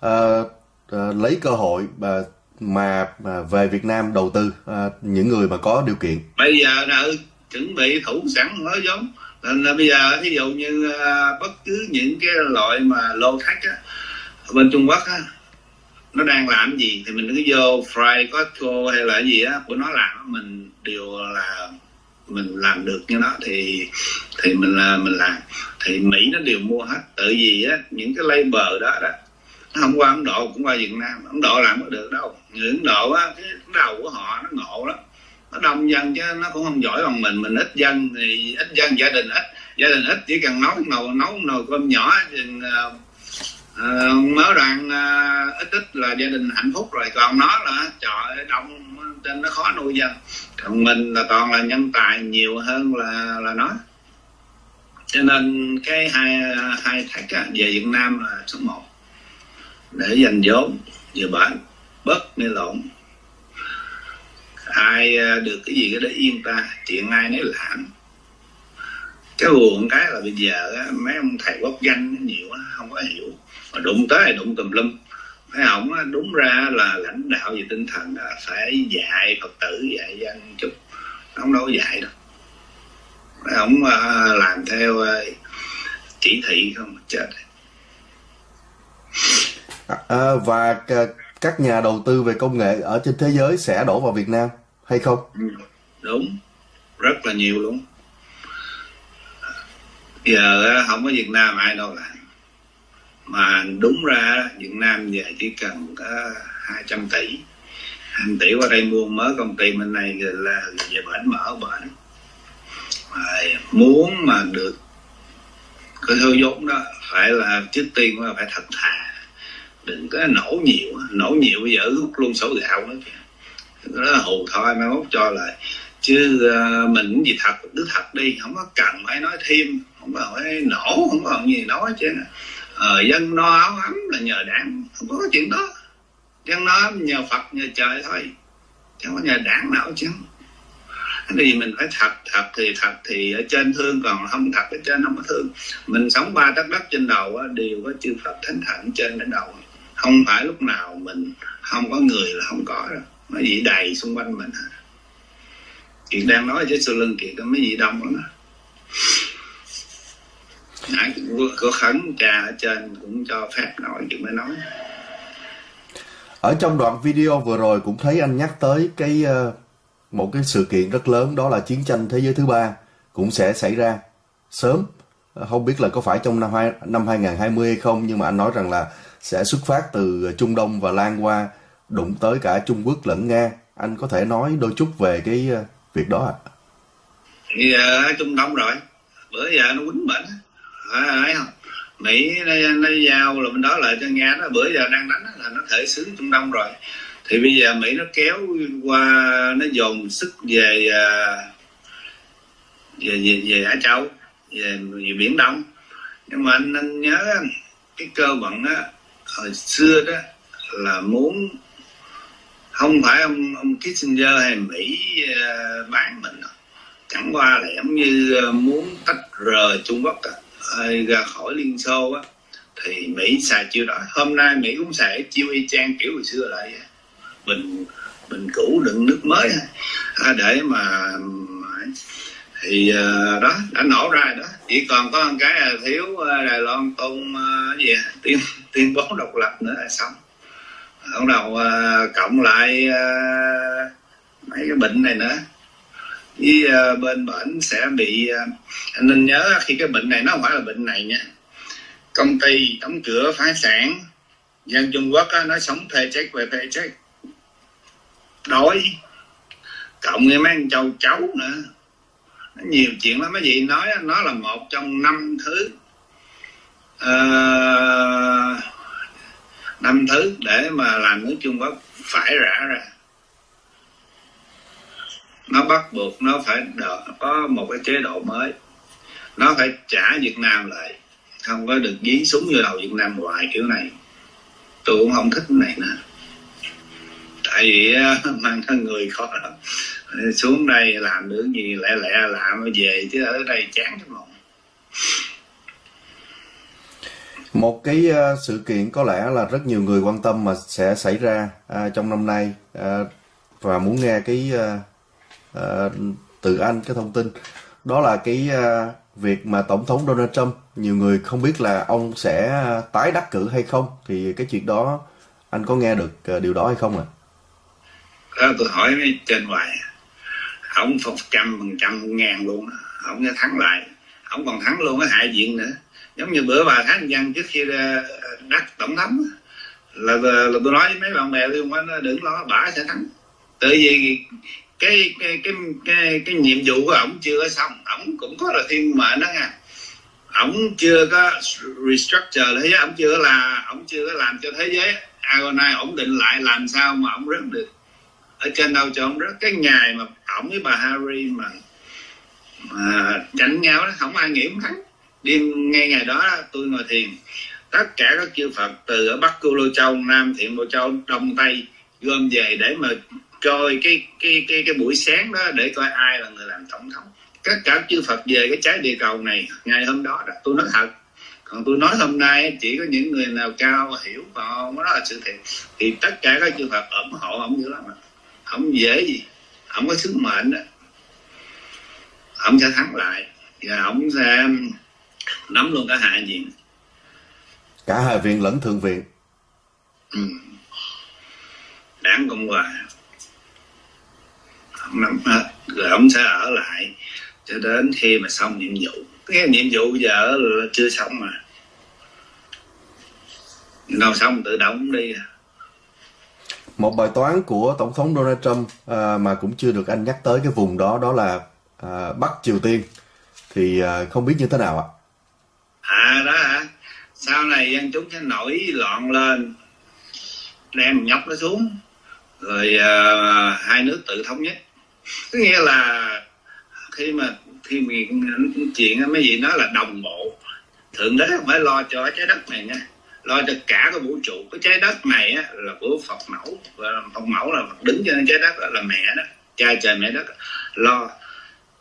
ờ, ờ, lấy cơ hội mà mà mà về Việt Nam đầu tư những người mà có điều kiện. Bây giờ ừ, chuẩn bị thủ sẵn nói giống nên là bây giờ ví dụ như à, bất cứ những cái loại mà lô thách á bên Trung Quốc á, nó đang làm gì thì mình cứ vô Fry Costco hay là gì á, của nó làm mình đều là mình làm được như nó thì thì mình là mình làm. Thì Mỹ nó đều mua hết tự vì á, những cái label đó đó, nó không qua Ấn Độ, cũng qua Việt Nam. Ấn Độ làm có được đâu. Người Ấn Độ á, cái đầu của họ nó ngộ lắm nó đông dân chứ nó cũng không giỏi bằng mình. Mình ít dân thì ít dân gia đình ít. Gia đình ít chỉ cần nấu nồi nấu nồi cơm nhỏ. Thì uh, mới đoàn uh, ờ, ít ít là gia đình hạnh phúc rồi. Còn nó là trời đông trên nó khó nuôi dân. Còn mình là toàn là nhân tài nhiều hơn là là nó. Cho nên cái hai hai thách á, về Việt Nam là số 1 để dành vốn vừa bệnh bớt mê lộn ai à, được cái gì cái đó yên ta chuyện ai nấy làm cái buồn cái là bây giờ mấy ông thầy quốc danh nhiều không có hiểu. Mà đụng tới đụng tùm lum. Thấy ông đúng ra là lãnh đạo về tinh thần là phải dạy phật tử dạy dân chút ông đâu có dạy đâu. Ông à, làm theo à, chỉ thị không chết. À, và các nhà đầu tư về công nghệ ở trên thế giới sẽ đổ vào Việt Nam hay không? Ừ, đúng. Rất là nhiều luôn. Giờ không có Việt Nam ai đâu làm mà đúng ra Việt Nam giờ chỉ cần có 200 tỷ. 200 tỷ qua đây mua mới công ty bên này là về bển mở bển. Mà muốn mà được cái thứ vốn đó, phải là trước tiên là phải thật thà đừng có nổ nhiều. Nổ nhiều bây giờ rút luôn sổ gạo nữa kìa. Đó nó hù thôi mai mốt cho lại. Chứ ờ, mình cũng gì thật cứ thật đi. Không có cần phải nói thêm. Không có phải nổ không có gì nói chứ. Ờ, dân no áo ấm là nhờ đảng. Không có chuyện đó. Dân no ấm nhờ phật nhờ trời thôi. Chứ không có nhờ đảng nào chứ. Cái gì mình phải thật thật thì thật thì ở trên thương. Còn không thật ở trên không có thương. Mình sống ba đất đất trên đầu á, đều có chư phật thánh thần trên đỉnh đầu không phải lúc nào mình không có người là không có đâu mấy vị đầy xung quanh mình hết. Kiệt đang nói với sau lưng Kiệt có mấy vị đông lắm á. nãy cũng có khấn trà ở trên cũng cho phép nói chuyện mới nói Ở trong đoạn video vừa rồi cũng thấy anh nhắc tới cái ờ, một cái sự kiện rất lớn đó là chiến tranh thế giới thứ ba cũng sẽ xảy ra sớm. Ờ, không biết là có phải trong năm hai, năm 2020 hay không nhưng mà anh nói rằng là sẽ xuất phát từ Trung Đông và lan qua đụng tới cả Trung Quốc lẫn Nga. Anh có thể nói đôi chút về cái ờ, việc đó ạ? thì ờ, ở Trung Đông rồi. Bữa giờ nó quýnh bệnh phải ờ, không? Mỹ nó, nó giao là bên đó lại cho Nga nó. Bữa giờ đang đánh là nó thể xứ Trung Đông rồi. Thì bây giờ Mỹ nó kéo qua nó dồn sức về về về, về Á Châu về, về biển Đông. Nhưng mà anh, anh nhớ cái cơ vận á hồi xưa đó là muốn không phải ông ông Kissinger hay Mỹ uh, bán mình đâu. Chẳng qua là giống như ờ, muốn tách rời Trung Quốc à, ra khỏi Liên Xô á thì Mỹ xài chiêu đó hôm nay Mỹ cũng xài chiêu y chang kiểu hồi xưa lại bình bình cũ đựng nước mới à, để mà thì uh, đó đã nổ ra rồi đó. Chỉ còn có một cái là thiếu uh, Đài Loan tôn uh, gì tiếng tuyên bố độc lập nữa là xong. Bắt đầu à, cộng lại à, mấy cái bệnh này nữa với à, bên bển sẽ bị anh nên nhớ khi cái bệnh này nó không phải là bệnh này nha. Công ty đóng cửa phá sản dân Trung Quốc á, nó sống thuê chết về thuê chết. Đói cộng với mấy anh châu cháu nữa. Nó nhiều chuyện lắm. Mấy vị nói nó là một trong năm thứ uh, năm thứ để mà làm nước Trung Quốc phải rã ra. Nó bắt buộc nó phải đợi, có một cái chế độ mới. Nó phải trả Việt Nam lại. Không có được dí súng vô đầu Việt Nam hoài kiểu này. Tôi cũng không thích cái này nữa. Tại vì mang thân người khó lắm. Xuống đây làm được gì lẹ lẹ làm về chứ ở đây chán cái lòng một cái uh, sự kiện có lẽ là rất nhiều người quan tâm mà sẽ xảy ra uh, trong năm nay uh, và muốn nghe cái uh, từ anh cái thông tin. Đó là cái uh, việc mà tổng thống Donald Trump nhiều người không biết là ông sẽ tái đắc cử hay không. Thì cái chuyện đó anh có nghe được uh, điều đó hay không ạ? À? tôi hỏi trên ngoài ông phục trăm phần trăm ngàn luôn ông sẽ thắng lại. Ông còn thắng luôn cái hạ viện nữa giống như bữa bà Thái Văn trước khi ờ, đắc tổng thống là, là, là tôi nói với mấy bạn bè tôi không đừng lo bà sẽ thắng. Tại vì cái cái cái cái cái nhiệm vụ của ổng chưa có xong ổng cũng có là thiên mệnh đó nha. Ổng chưa có restructure thế giới ổng chưa là ổng chưa có làm cho thế giới Agonai ổn định lại làm sao mà ổng rớt được. Ở trên đâu cho ổng rớt? Cái ngày mà ổng với bà Harry mà mà tranh nhau đó không ai nghĩ ổng thắng đêm ngay ngày đó tôi ngồi thiền, tất cả các chư Phật từ ở Bắc Cư Lô Châu, Nam Thiện Lô Châu, Đông Tây, gom về để mà coi cái cái cái cái buổi sáng đó để coi ai là người làm tổng thống. Tất cả chư Phật về cái trái địa cầu này ngày hôm đó đó, tôi nói thật. Còn tôi nói hôm nay chỉ có những người nào cao hiểu và không đó là sự thiệt thì tất cả các chư Phật ủng hộ ông dữ lắm không dễ gì không có sứ mệnh đó. Ông sẽ thắng lại và ông sẽ nắm luôn cả hạ viện cả hạ viện lẫn thượng viện ừ. đảng cộng hòa. Nắm hết rồi ông sẽ ở lại cho đến khi mà xong nhiệm vụ. Cái nhiệm vụ giờ là chưa xong mà. Đâu xong tự động đi à. một bài toán của tổng thống Donald Trump à, mà cũng chưa được anh nhắc tới cái vùng đó đó là à, Bắc Triều Tiên. Thì à, không biết như thế nào ạ à đó hả? Sau này dân chúng sẽ nổi loạn lên đem nhóc nó xuống rồi uh, hai nước tự thống nhất. Có nghĩa là khi mà khi mà chuyện mấy gì nói là đồng bộ. Thượng đế không phải lo cho trái đất này nha lo cho cả cái vũ trụ. Cái trái đất này á, là của phật mẫu và phật mẫu là phật đứng trên trái đất là mẹ đó cha trời mẹ đất lo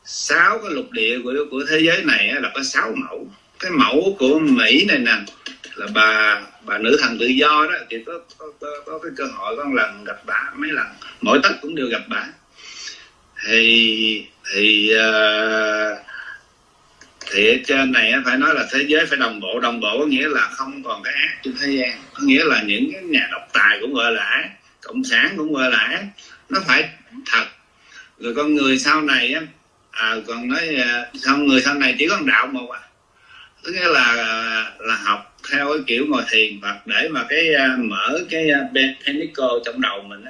sáu cái lục địa của của thế giới này á, là có sáu mẫu cái mẫu của mỹ này nè là bà bà nữ thần tự do đó thì có có, có, có cái cơ hội con lần gặp bà mấy lần mỗi tết cũng đều gặp bà. Thì thì uh, thì ở trên này phải nói là thế giới phải đồng bộ. Đồng bộ có nghĩa là không còn cái ác trên thế gian có nghĩa là những cái nhà độc tài cũng gọi là ác cộng sản cũng gọi là ác nó phải thật. Rồi con người sau này á à, còn nói ờ, sau người sau này chỉ có đạo một à tức là là học theo cái kiểu ngồi thiền hoặc để mà cái à, mở cái à, penico trong đầu mình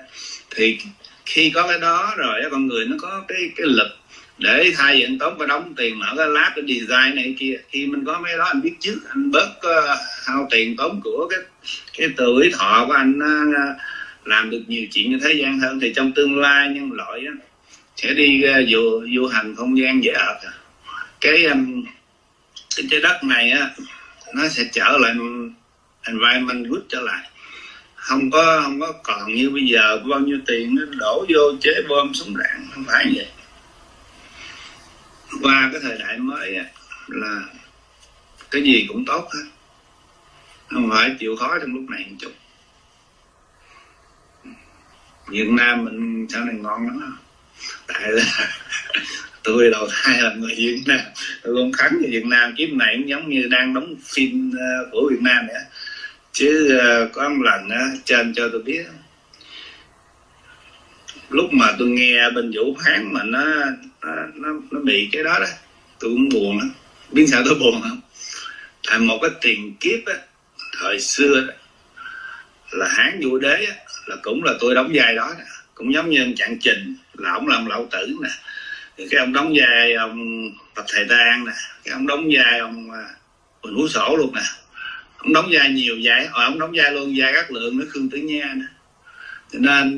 thì khi có cái đó rồi con người nó có cái cái lực để thay vì anh tốn phải đóng tiền mở cái lab cái design này kia. Khi mình có mấy đó anh biết trước anh bớt uh, hao tiền tốn của cái cái tuổi thọ của anh uh, làm được nhiều chuyện như thế gian hơn. Thì trong tương lai nhân loại uh, sẽ đi uh, du du hành không gian dễ hợp cái um, cái trái đất này á, nó sẽ trở lại environment good trở lại. Không có không có còn như bây giờ bao nhiêu tiền nó đổ vô chế bom súng đạn, không phải vậy. Qua cái thời đại mới là cái gì cũng tốt hết. Không phải chịu khó trong lúc này một chút. Việt Nam mình sau này ngon lắm tại là tôi đầu thai là người Việt Nam. Tôi không khánh người Việt Nam kiếp này cũng giống như đang đóng phim ờ, của Việt Nam vậy chứ ờ, có một lần trên cho tôi biết. Lúc mà tôi nghe bên vũ phán mà nó nó nó bị cái đó đó tôi cũng buồn lắm. Biết sao tôi buồn không? Tại một cái tiền kiếp á thời xưa đó, là hán vũ đế á, là cũng là tôi đóng vai đó, đó. cũng giống như anh trạng trình là ông làm lão tử nè cái ông đóng vai ông tập thầy Đan nè cái ông đóng vai ông à, Quỳnh Sổ luôn nè. Ông đóng vai nhiều vai ờ, ông đóng vai luôn vai các lượng nó khương tử nha nè. Cho nên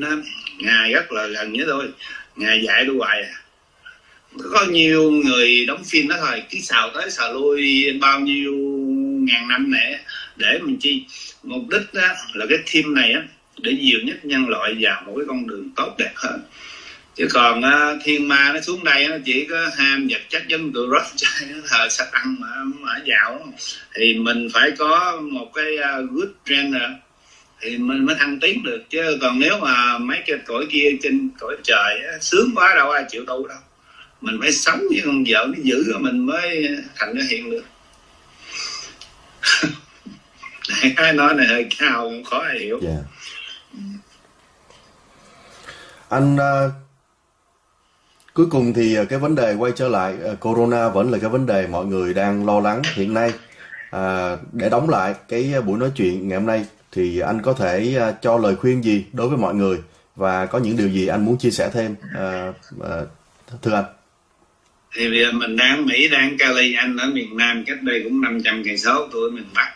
ngài rất là gần với tôi ngài dạy tôi hoài à. Có nhiều người đóng phim đó thôi cứ xào tới xào lui bao nhiêu ngàn năm nè? Để mình chi mục đích đó là cái team này á để nhiều nhất nhân loại vào một cái con đường tốt đẹp hơn chứ còn uh, thiên ma nó xuống đây nó chỉ có ham vật chất giống tụi rót chơi nó thờ sa ăn mà ở dạo. Thì mình phải có một cái uh, good trainer. Thì mình mới thăng tiến được chứ còn nếu mà mấy cái cõi kia trên cõi trời á, sướng quá đâu ai chịu tu đâu. Mình phải sống với con vợ nó giữ mình mới thành nó hiện được. Đại nói này hơi cao khó hiểu. Yeah. Anh uh, cuối cùng thì ờ, cái vấn đề quay trở lại ờ, corona vẫn là cái vấn đề mọi người đang lo lắng hiện nay. À, để đóng lại cái ờ, buổi nói chuyện ngày hôm nay thì anh có thể cho lời khuyên gì đối với mọi người và có những điều gì anh muốn chia sẻ thêm à, à, thưa anh? thì bây giờ mình đang Mỹ đang Cali anh ở miền Nam cách đây cũng 500 cây số tôi ở miền Bắc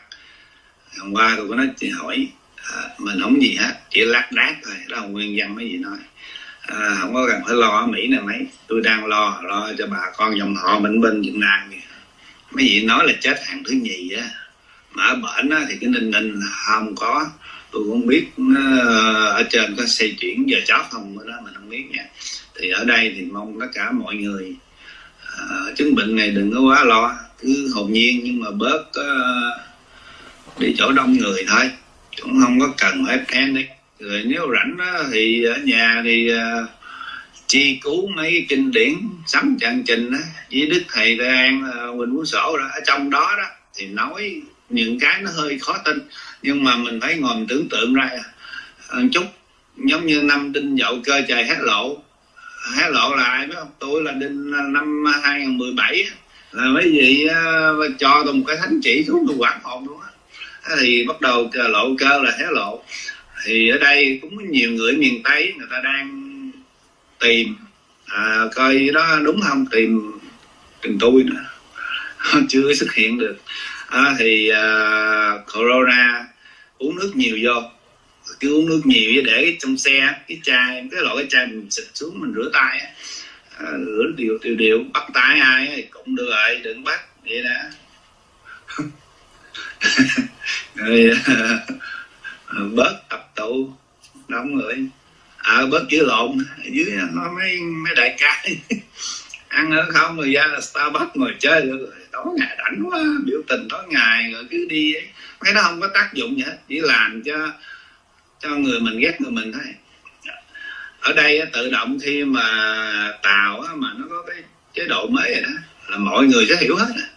hôm qua tôi có nói chị hỏi à, mình không gì hết chỉ lát đát thôi đó là nguyên văn mấy gì nói à, không có cần phải lo ở Mỹ này mấy tôi đang lo lo cho bà con dòng họ mình bên Việt Nam kìa. Mấy vị nói là chết hàng thứ nhì á. Mà ở bển á, thì cái ninh ninh là không có. Tôi cũng không biết ờ, ở trên có xây chuyển giờ chót không nữa đó mình không biết nha. Thì ở đây thì mong tất cả mọi người à, chứng bệnh này đừng có quá lo. Cứ hồn nhiên nhưng mà bớt uh, đi chỗ đông người thôi. Cũng không có cần phải panic rồi nếu rảnh đó, thì ở nhà thì uh, chi cứu mấy kinh điển sắm trang trình đó, với đức thầy Tây an uh, quỳnh phú sổ đó. Ở trong đó đó thì nói những cái nó hơi khó tin nhưng mà mình phải ngồi mình tưởng tượng ra. Một chút giống như năm đinh dậu cơ trời hét lộ. Hé lộ là ai biết không? Tôi là đinh năm 2017 là mấy vị uh, cho tôi một cái thánh chỉ xuống tôi quản hồn luôn á. Thì bắt đầu lộ cơ là hé lộ thì ở đây cũng có nhiều người miền tây người ta đang tìm à, coi đó đúng không? Tìm tìm tôi nữa. Chưa xuất hiện được. À, thì à, corona uống nước nhiều vô. Cứ uống nước nhiều để trong xe cái chai cái loại cái chai mình xịt xuống mình rửa tay á. à, rửa điều điều điều bắt tay ai thì cũng được rồi đừng bắt vậy đó. Rồi à, bớt tập tụ đông người à ờ, bớt chữ lộn, ở dưới nó mấy mấy đại ca ăn ở không rồi ra là starbucks ngồi chơi, rồi tối ngày rảnh quá, biểu tình tối ngày, rồi cứ đi ấy. cái đó không có tác dụng gì hết, chỉ làm cho cho người mình ghét người mình thôi ở đây tự động khi mà tàu mà nó có cái chế độ mới rồi đó, là mọi người sẽ hiểu hết. À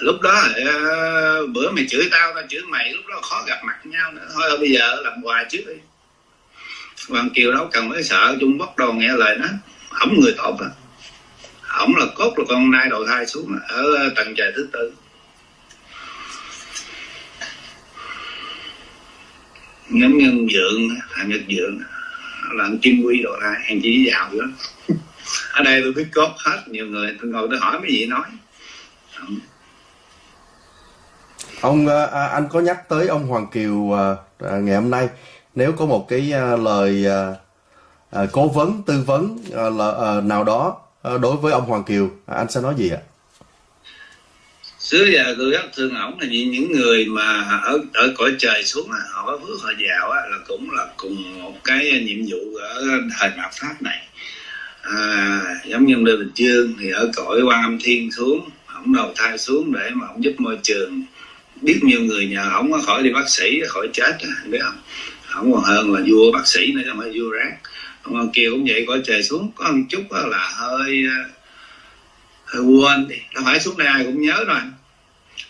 lúc đó ờ, bữa mày chửi tao tao chửi mày, lúc đó khó gặp mặt nhau nữa. Thôi, bây giờ làm quà trước đi. Hoàng Kiều đâu cần phải sợ, Trung Quốc đầu nghe lời nó. Ổng người tốt à ổng là cốt là con nai đầu thai xuống ở ờ, tầng trời thứ tư. Nhóm nhân dượng hàng nhật dượng là anh kim quy đồ thai, hàng chỉ giàu nữa ở đây tôi biết cốt hết, nhiều người tôi ngồi tôi hỏi mấy gì nói. Ông ờ, à, anh có nhắc tới ông Hoàng Kiều à, à, ngày hôm nay nếu có một cái à, lời à, à, cố vấn tư vấn à, là, à, nào đó à, đối với ông Hoàng Kiều à, anh sẽ nói gì ạ? xưa giờ tôi rất thương ổng là vì những người mà ở ở cõi trời xuống á, họ có phước họ giàu á, là cũng là cùng một cái nhiệm vụ ở thời mạt pháp này à, giống như Lê Bình Dương thì ở cõi quan âm thiên xuống ổng đầu thai xuống để mà ổng giúp môi trường biết nhiều người nhờ ổng khỏi đi bác sĩ khỏi chết biết không? Ổng còn hơn là vua bác sĩ nữa chứ không phải vua rác. Ông kia cũng vậy cõi trời xuống có một chút là hơi ờ, hơi quên đi. Đâu phải xuống đây ai cũng nhớ rồi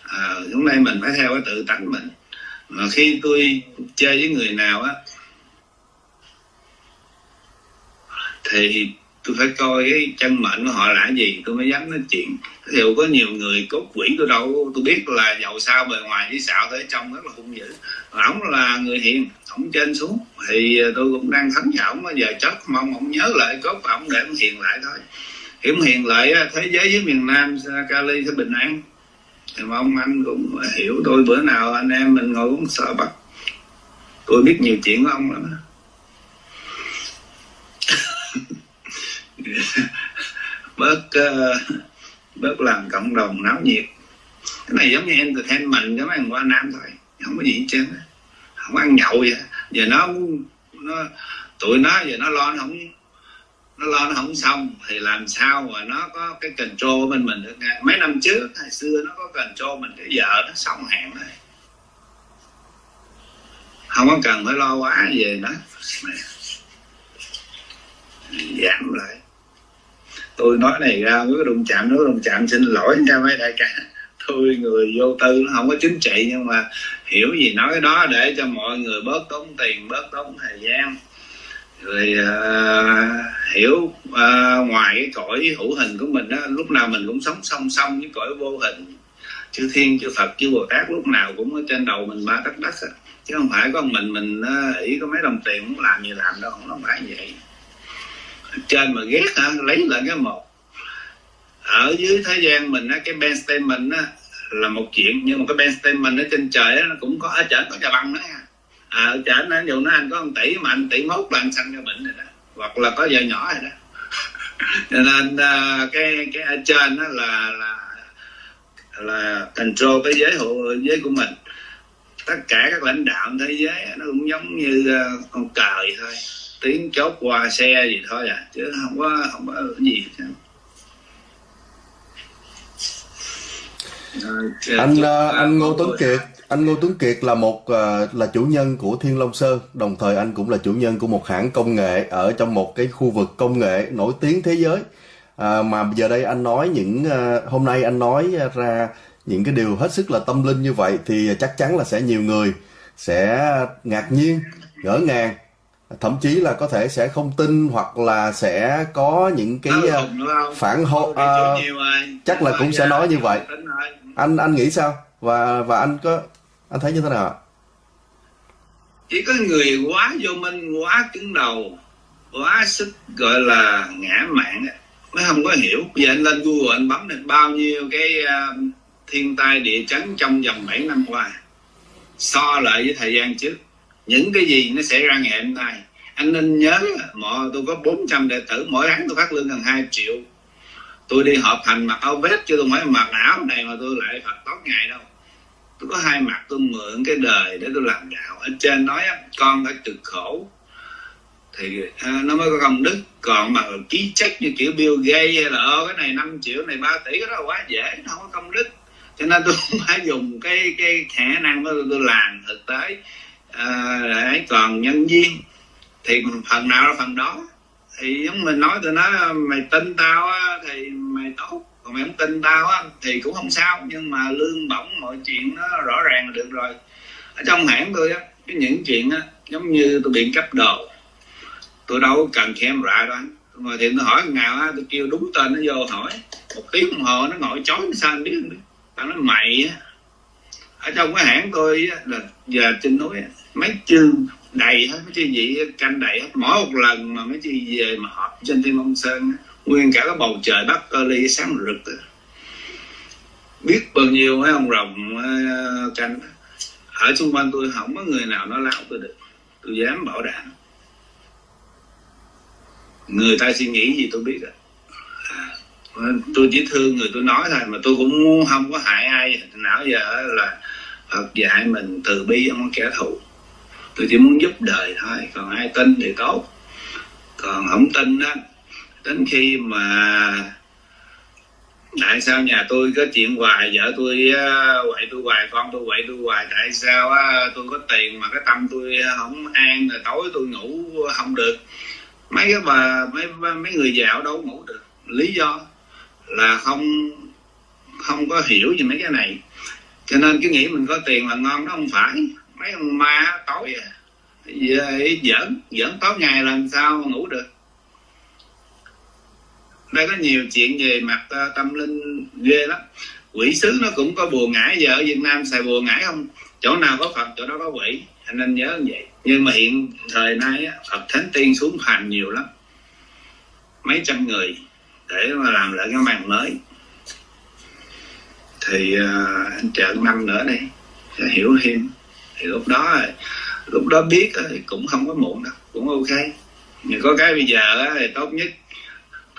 à, xuống đây mình phải theo cái tự tánh mình. Mà khi tôi chơi với người nào á thì tôi phải coi cái chân mệnh của họ là gì, tôi mới dám nói chuyện. Thì có nhiều người cốt quỷ tôi đâu, tôi biết là giàu sao bề ngoài với xạo tới trong rất là hung dữ. Ổng là người hiền ổng trên xuống, thì tôi cũng đang thắng với ổng giờ chết mong ổng nhớ lại cốt và ổng để ổng hiền lại thôi. Hiểm hiền lại thế giới với miền Nam Cali sẽ bình an. Thì mong anh cũng hiểu tôi, bữa nào anh em mình ngồi uống sợ bắt tôi biết nhiều chuyện của ông lắm bớt uh, bớt làm cộng đồng náo nhiệt. Cái này giống như entertainment giống anh qua nam thôi. Không có gì hết trơn không ăn nhậu vậy. Giờ nó nó tụi nó giờ nó lo nó không nó lo nó không xong thì làm sao mà nó có cái control bên mình được nghe mấy năm trước hồi xưa nó có control mình cái vợ nó xong hạn rồi. Không có cần phải lo quá về nó. Giảm lại tôi nói này ra với cái đụng chạm nó đụng chạm xin lỗi nha mấy đại ca. Tôi người vô tư nó không có chính trị nhưng mà hiểu gì nói cái đó để cho mọi người bớt tốn tiền bớt tốn thời gian. Rồi uh, hiểu uh, ngoài cái cõi hữu hình của mình đó lúc nào mình cũng sống song song với cõi vô hình. Chư thiên chư phật chư bồ tát lúc nào cũng ở trên đầu mình ba tấc đất chứ không phải có mình mình à, uh, ý có mấy đồng tiền muốn làm gì làm đâu không phải vậy trên mà ghét hả? Lấy lại cái một. Ở dưới thế gian mình á cái ben statement á là một chuyện. Nhưng mà cái ben statement ở trên trời á nó cũng có ở trển có nhà băng đó à ở trển nó dù nó anh có một tỷ mà anh tỷ mốt là anh sanh cho bệnh rồi đó. Hoặc là có vợ nhỏ rồi đó. Cho nên à, cái cái ở trên đó là là là control cái giới hộ giới của mình. Tất cả các lãnh đạo thế giới nó cũng giống như à, con cờ vậy thôi tiếng chốt qua xe gì thôi à chứ không có không có gì hết anh uh, anh Ngô Tuấn Kiệt anh Ngô Tuấn Kiệt là một uh, là chủ nhân của Thiên Long Sơn đồng thời anh cũng là chủ nhân của một hãng công nghệ ở trong một cái khu vực công nghệ nổi tiếng thế giới. À, mà giờ đây anh nói những uh, hôm nay anh nói ra những cái điều hết sức là tâm linh như vậy thì chắc chắn là sẽ nhiều người sẽ ngạc nhiên ngỡ ngàng thậm chí là có thể sẽ không tin hoặc là sẽ có những cái uh, phản hộ uh, chắc là cũng sẽ nói như vậy. anh anh nghĩ sao? Và và anh có anh thấy như thế nào chỉ có người quá vô minh quá cứng đầu quá sức gọi là ngã mạng mới không có hiểu. Bây giờ anh lên google anh bấm được bao nhiêu cái uh, thiên tai địa chấn trong vòng 7 năm qua? So lại với thời gian trước những cái gì nó xảy ra ngày hôm nay anh nên nhớ mọi tôi có 400 đệ tử mỗi tháng tôi phát lương gần 2 triệu. Tôi đi họp hành mặc áo vest chứ tôi không phải mặc áo này mà tôi lại phật tốt ngày đâu. Tôi có hai mặt tôi mượn cái đời để tôi làm đạo. Ở trên nói con phải cực khổ. Thì à, nó mới có công đức. Còn mà ký check như kiểu Bill Gates hay là ơ cái này 5 triệu này 3 tỷ cái đó quá dễ nó không có công đức. Cho nên tôi phải dùng cái cái khả năng đó tôi làm thực tế à, để còn nhân viên thì phần nào là phần đó. Thì giống mình nói tôi nói mày tin tao á, thì mày tốt còn mày không tin tao á, thì cũng không sao. Nhưng mà lương bổng mọi chuyện nó rõ ràng là được rồi. Ở trong hãng tôi á cái những chuyện á giống như tôi bị cấp đồ. Tôi đâu cần khen rạ đâu anh. Mà thì tôi hỏi nào á tôi kêu đúng tên nó vô hỏi. Một tiếng đồng hồ nó ngồi chói sao anh biết không biết? Tao nói mày á. Ở trong cái hãng tôi á, là giờ trên núi á, mấy chương đầy hết, mấy chị vị canh đầy hết. Mỗi một lần mà mấy chị về mà họp trên thiên long sơn nguyên cả cái bầu trời bắc cơ ly sáng rực. Biết bao nhiêu mấy ông rồng ờ, canh ở xung quanh tôi không có người nào nói láo tôi được. Tôi dám bảo đảm. Người ta suy nghĩ gì tôi biết rồi. À, tôi chỉ thương người tôi nói thôi, mà tôi cũng không có hại ai. Nào giờ là Phật dạy mình từ bi, không có kẻ thù tôi chỉ muốn giúp đời thôi, còn ai tin thì tốt. Còn không tin đó đến khi mà tại sao nhà tôi có chuyện hoài, vợ tôi quậy tôi hoài, con tôi quậy tôi hoài, tại sao tôi có tiền mà cái tâm tôi không an, rồi tối tôi ngủ không được. Mấy cái bà, mấy mấy người giàu đâu ngủ được? Lý do là không không có hiểu gì mấy cái này. Cho nên cứ nghĩ mình có tiền là ngon đó không phải mấy ông ma tối à. giỡn giỡn tối ngày làm sao mà ngủ được. Đây có nhiều chuyện về mặt ờ, tâm linh ghê lắm. Quỷ sứ nó cũng có bùa ngải giờ ở việt nam xài bùa ngải không? Chỗ nào có phật chỗ đó có quỷ. Anh nên nhớ như vậy. Nhưng mà hiện thời nay phật thánh tiên xuống hành nhiều lắm. Mấy trăm người để mà làm lại cái màn mới. Thì uh, anh chờ năm nữa đi sẽ hiểu thêm thì lúc đó lúc đó biết thì cũng không có muộn đâu cũng ok. Nhưng có cái bây giờ thì tốt nhất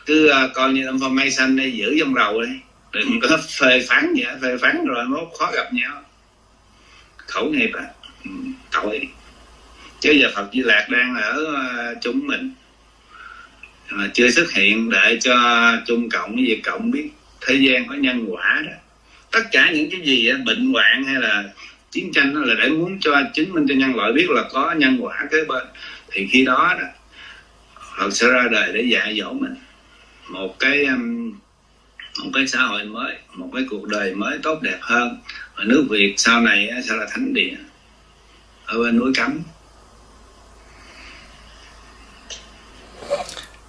cứ à, coi như information đi giữ trong đầu đi. Đừng có phê phán gì phê phán rồi nó khó gặp nhau. Khẩu nghiệp à ừ, tội. Chứ giờ Phật Di Lạc đang ở à, chúng mình. Mà chưa xuất hiện để cho Trung Cộng với Việt Cộng biết thế gian có nhân quả đó. Tất cả những cái gì bệnh hoạn hay là chiến tranh đó là để muốn cho chứng minh cho nhân loại biết là có nhân quả kế bên. Thì khi đó đó, Phật sẽ ra đời để dạy dỗ mình. Một cái um, một cái xã hội mới, một cái cuộc đời mới tốt đẹp hơn. Và nước Việt sau này sẽ là thánh địa ở bên núi cấm.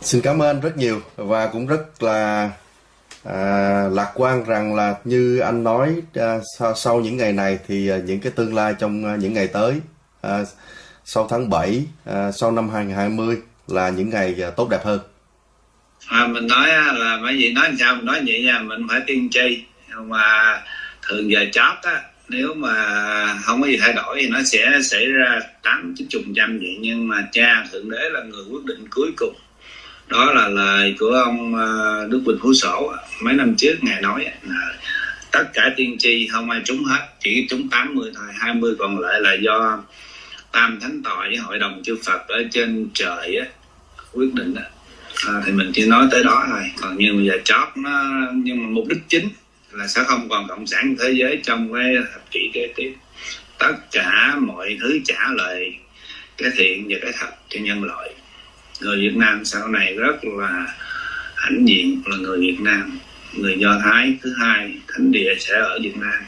Xin cảm ơn rất nhiều và cũng rất là à, lạc quan rằng là như anh nói à, sau, sau những ngày này thì à, những cái tương lai trong à, những ngày tới à, sau tháng 7 à, sau năm 2020 là những ngày à, tốt đẹp hơn. À, mình nói à, là mấy vì nói làm sao mình nói vậy nha mình phải tiên tri mà thường giờ chót á nếu mà không có gì thay đổi thì nó sẽ xảy ra tám chín chục trăm vậy. Nhưng mà cha thượng đế là người quyết định cuối cùng đó là lời của ông ờ, Đức Quỳnh Phú Sổ. Mấy năm trước ngài nói là tất cả tiên tri không ai trúng hết chỉ trúng 80 thôi 20 còn lại là do tam thánh tọa với hội đồng chư Phật ở trên trời á, quyết định đó. À, thì mình chỉ nói tới đó thôi. Còn như bây giờ chót nó nhưng mà mục đích chính là sẽ không còn cộng sản thế giới trong cái thập kỷ kế tiếp. Tất cả mọi thứ trả lời cái thiện và cái thật cho nhân loại người Việt Nam sau này rất là hãnh diện là người Việt Nam người Do Thái thứ hai thánh địa sẽ ở Việt Nam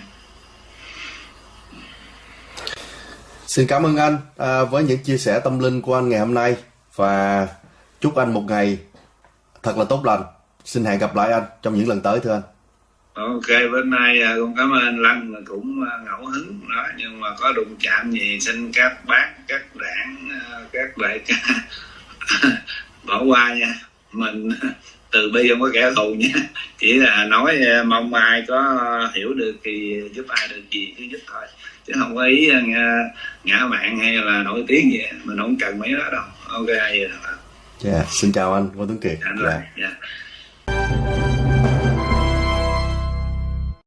Xin cảm ơn anh à, với những chia sẻ tâm linh của anh ngày hôm nay và chúc anh một ngày thật là tốt lành. Xin hẹn gặp lại anh trong những lần tới thưa anh. Ok, bữa nay à, con cảm ơn anh Lăng là cũng à, ngẫu hứng đó nhưng mà có đụng chạm gì xin các bác, các đảng, à, các đại ca bỏ qua nha. Mình từ bi không có kẻ thù nha. Chỉ là nói ờ, mong ai có hiểu được thì giúp ai được gì cứ giúp thôi. Chứ không có ý ờ, ngã mạng hay là nổi tiếng gì mình không cần mấy đó đâu. Ok vậy dạ yeah, xin chào anh Ngô Tuấn Kiệt. Dạ, dạ. dạ.